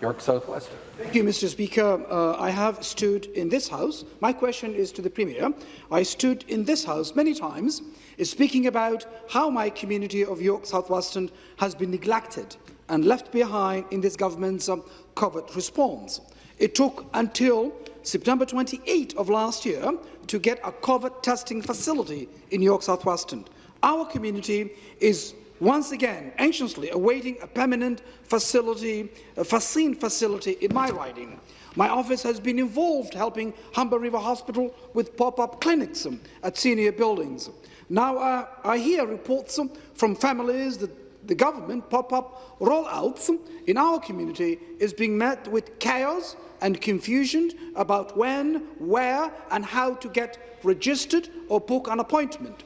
York South-Weston. Thank you, Mr. Speaker. Uh, I have stood in this House. My question is to the Premier. I stood in this House many times is speaking about how my community of York South-Weston has been neglected and left behind in this government's um, COVID response. It took until September 28 of last year to get a COVID testing facility in York South-Weston. Our community is once again anxiously awaiting a permanent facility, a vaccine facility in my riding. My office has been involved helping Humber River Hospital with pop-up clinics um, at senior buildings. Now uh, I hear reports um, from families that the government pop-up rollouts um, in our community is being met with chaos and confusion about when, where and how to get registered or book an appointment.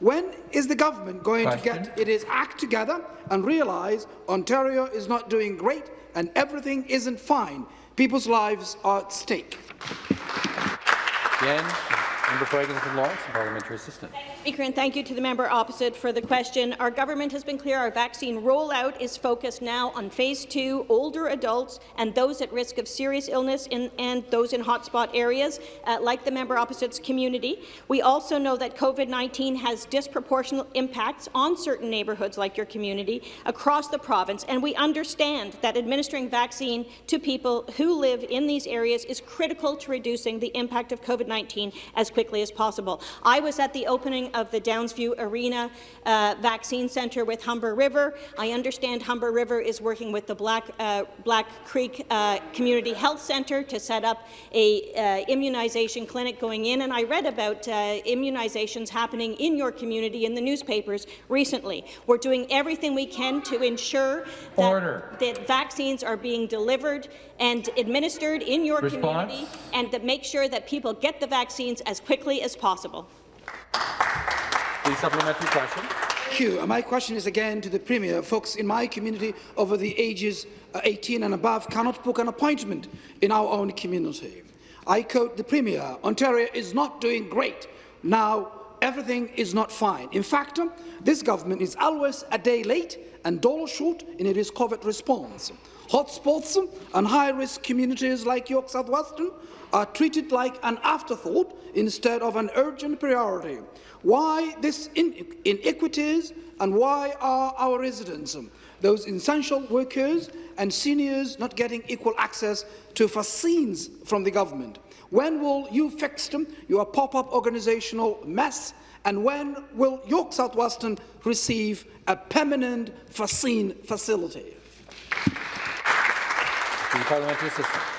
When is the government going Question. to get its act together and realise Ontario is not doing great and everything isn't fine? People's lives are at stake. Again, Member for Eglinton Lawrence, Parliamentary Assistant. Speaker, and thank you to the member opposite for the question. Our government has been clear our vaccine rollout is focused now on phase two, older adults and those at risk of serious illness in, and those in hotspot areas, uh, like the member opposite's community. We also know that COVID-19 has disproportionate impacts on certain neighbourhoods like your community across the province, and we understand that administering vaccine to people who live in these areas is critical to reducing the impact of COVID-19 as quickly as possible. I was at the opening of the Downsview Arena uh, Vaccine Centre with Humber River. I understand Humber River is working with the Black, uh, Black Creek uh, Community Health Centre to set up a uh, immunization clinic going in, and I read about uh, immunizations happening in your community in the newspapers recently. We're doing everything we can to ensure that, that vaccines are being delivered and administered in your Response? community, and to make sure that people get the vaccines as quickly as possible. Please supplementary question. Thank you. Uh, My question is again to the Premier. Folks in my community over the ages uh, 18 and above cannot book an appointment in our own community. I quote the Premier, Ontario is not doing great. Now, everything is not fine. In fact, um, this government is always a day late and dollar short in its COVID response. Hotspots um, and high-risk communities like York South-Weston are treated like an afterthought instead of an urgent priority. Why this in inequities and why are our residents, um, those essential workers and seniors not getting equal access to vaccines from the government? When will you fix them, your pop-up organisational mess? And when will York South-Weston receive a permanent vaccine facility? The Parliamentary.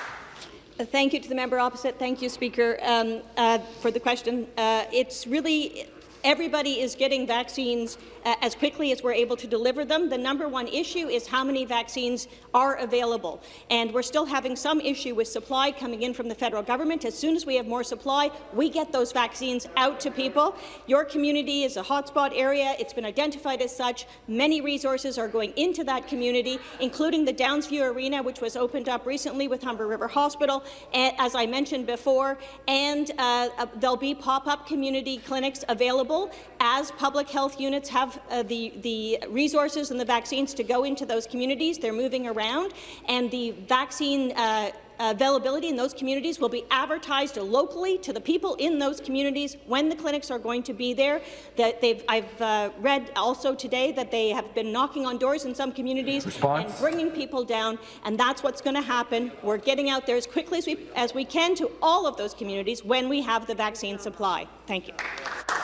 Thank you to the member opposite. Thank you, Speaker, um, uh, for the question. Uh, it's really everybody is getting vaccines uh, as quickly as we're able to deliver them. The number one issue is how many vaccines are available. And we're still having some issue with supply coming in from the federal government. As soon as we have more supply, we get those vaccines out to people. Your community is a hotspot area. It's been identified as such. Many resources are going into that community, including the Downsview Arena, which was opened up recently with Humber River Hospital, as I mentioned before, and uh, there'll be pop-up community clinics available as public health units have uh, the, the resources and the vaccines to go into those communities. They're moving around, and the vaccine uh, availability in those communities will be advertised locally to the people in those communities when the clinics are going to be there. That they've, I've uh, read also today that they have been knocking on doors in some communities Response? and bringing people down, and that's what's going to happen. We're getting out there as quickly as we, as we can to all of those communities when we have the vaccine supply. Thank you.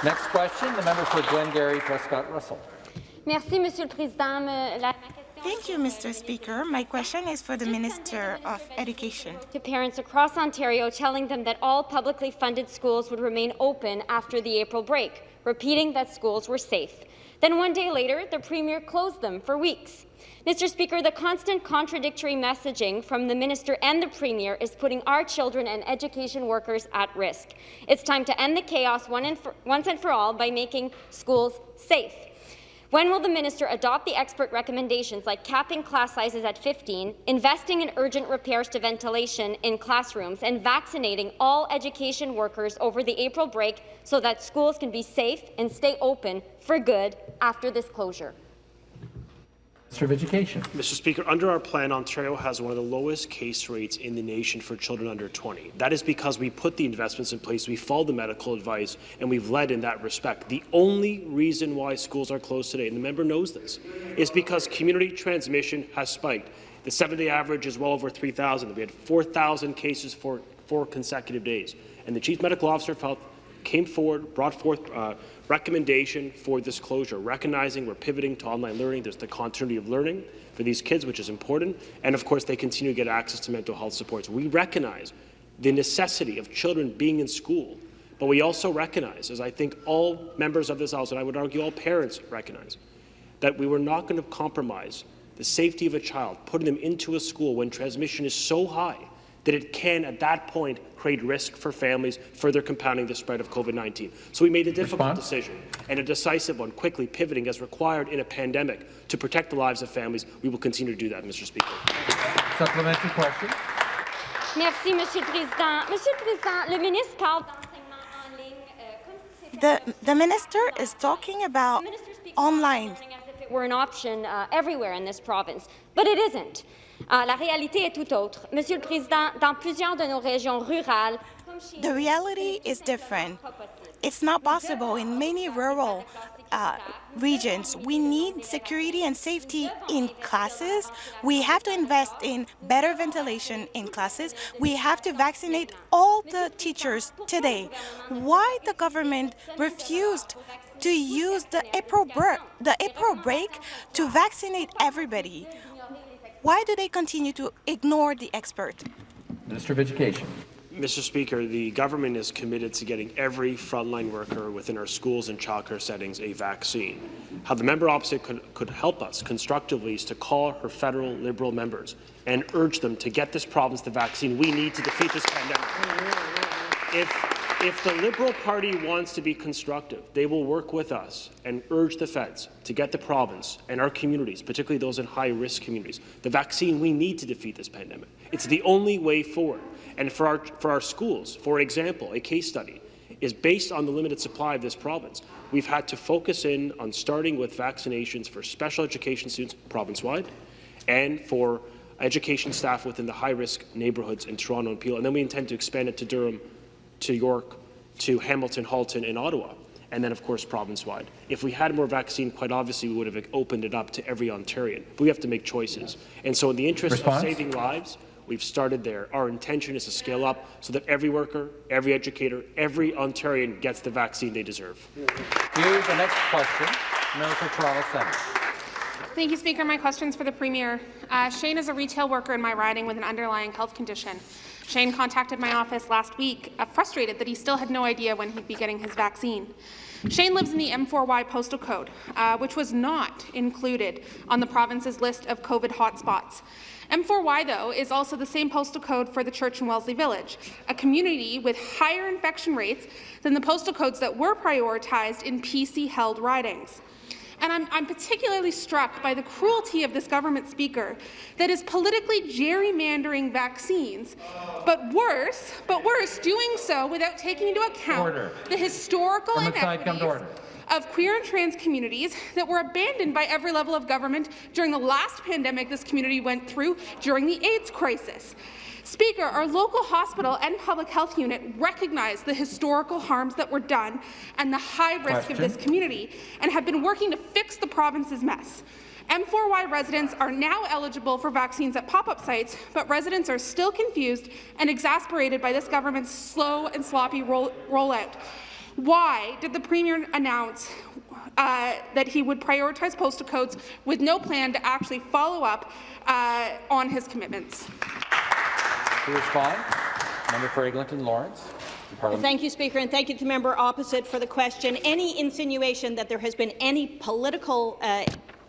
Next question, the member for Glengarry Prescott Russell. Merci, Monsieur le Président. Thank you, Mr. Speaker. My question is for the Minister of Education. to parents across Ontario telling them that all publicly funded schools would remain open after the April break, repeating that schools were safe. Then one day later, the Premier closed them for weeks. Mr. Speaker, the constant contradictory messaging from the Minister and the Premier is putting our children and education workers at risk. It's time to end the chaos one for, once and for all by making schools safe. When will the minister adopt the expert recommendations like capping class sizes at 15, investing in urgent repairs to ventilation in classrooms, and vaccinating all education workers over the April break so that schools can be safe and stay open for good after this closure? Minister of Education. Mr. Speaker, under our plan, Ontario has one of the lowest case rates in the nation for children under 20. That is because we put the investments in place, we followed the medical advice, and we've led in that respect. The only reason why schools are closed today, and the member knows this, is because community transmission has spiked. The seven-day average is well over 3,000. We had 4,000 cases for four consecutive days. And the Chief Medical Officer of Health came forward, brought forth uh, recommendation for this closure, recognizing we're pivoting to online learning. There's the continuity of learning for these kids, which is important. And of course, they continue to get access to mental health supports. We recognize the necessity of children being in school, but we also recognize, as I think all members of this House, and I would argue all parents recognize, that we were not going to compromise the safety of a child, putting them into a school when transmission is so high that it can, at that point, create risk for families, further compounding the spread of COVID-19. So we made a difficult Response? decision and a decisive one, quickly pivoting as required in a pandemic to protect the lives of families. We will continue to do that, Mr. Speaker. Supplementary question. Merci, Monsieur le Président. Monsieur le Président, le ministre parle d'enseignement en ligne The, the minister is talking about online. as if it were an option uh, everywhere in this province, but it isn't. Uh, la réalité est tout autre. Monsieur le Président, dans plusieurs de nos régions rurales, The reality is different. It's not possible in many rural uh, regions. We need security and safety in classes. We have to invest in better ventilation in classes. We have to vaccinate all the teachers today. Why the government refused to use the April, the April break to vaccinate everybody? Why do they continue to ignore the expert? Minister of Education. Mr. Speaker, the government is committed to getting every frontline worker within our schools and childcare settings a vaccine. How the member opposite could, could help us constructively is to call her federal Liberal members and urge them to get this province the vaccine we need to defeat this pandemic. If, if the Liberal Party wants to be constructive, they will work with us and urge the feds to get the province and our communities, particularly those in high-risk communities, the vaccine we need to defeat this pandemic. It's the only way forward. And for our, for our schools, for example, a case study is based on the limited supply of this province. We've had to focus in on starting with vaccinations for special education students province-wide and for education staff within the high-risk neighbourhoods in Toronto and Peel. And then we intend to expand it to Durham, to York, to Hamilton, Halton, and Ottawa, and then, of course, province-wide. If we had more vaccine, quite obviously, we would have opened it up to every Ontarian. But we have to make choices. And so in the interest Response? of saving lives, we've started there. Our intention is to scale up so that every worker, every educator, every Ontarian gets the vaccine they deserve. Here's the next question. Member for Toronto Centre. Thank you, Speaker. My question's for the Premier. Uh, Shane is a retail worker in my riding with an underlying health condition. Shane contacted my office last week, uh, frustrated that he still had no idea when he'd be getting his vaccine. Shane lives in the M4Y postal code, uh, which was not included on the province's list of COVID hotspots. M4Y, though, is also the same postal code for the church in Wellesley Village, a community with higher infection rates than the postal codes that were prioritized in PC-held ridings. And I'm, I'm, particularly struck by the cruelty of this government speaker that is politically gerrymandering vaccines, but worse, but worse, doing so without taking into account Order. the historical From the side, come to inequities of queer and trans communities that were abandoned by every level of government during the last pandemic this community went through during the AIDS crisis. Speaker, our local hospital and public health unit recognize the historical harms that were done and the high risk of this community and have been working to fix the province's mess. M4Y residents are now eligible for vaccines at pop-up sites, but residents are still confused and exasperated by this government's slow and sloppy roll rollout. Why did the Premier announce uh, that he would prioritize postal codes with no plan to actually follow up uh, on his commitments? To respond, member for Eglinton Lawrence. Thank you, Speaker, and thank you to the member opposite for the question. Any insinuation that there has been any political uh,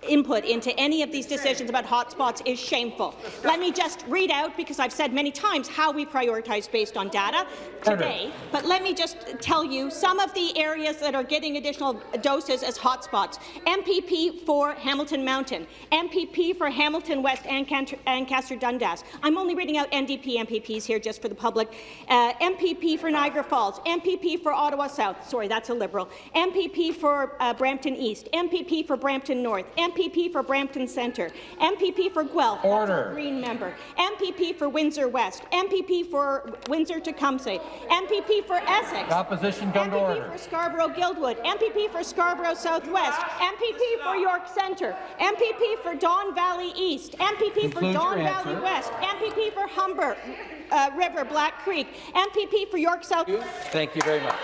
input into any of these decisions about hotspots is shameful. Let me just read out, because I've said many times how we prioritize based on data today, but let me just tell you some of the areas that are getting additional doses as hotspots. MPP for Hamilton Mountain, MPP for Hamilton West and Ancaster Dundas. I'm only reading out NDP MPPs here just for the public. Uh, MPP for Niagara Falls, MPP for Ottawa South, sorry, that's a Liberal, MPP for uh, Brampton East, MPP for Brampton North, MPP for Brampton Centre, MPP for Guelph, Order. Green member, MPP for Windsor West, MPP for Windsor Tecumseh, MPP for Essex, The opposition come to MPP order. for Scarborough Guildwood, MPP for Scarborough Southwest, MPP for York Centre, MPP for Don Valley East, MPP for Don Valley answer. West, MPP for Humber uh, River, Black Creek, MPP for York South. Thank you very much.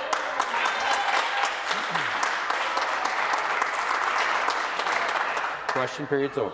Question period's over.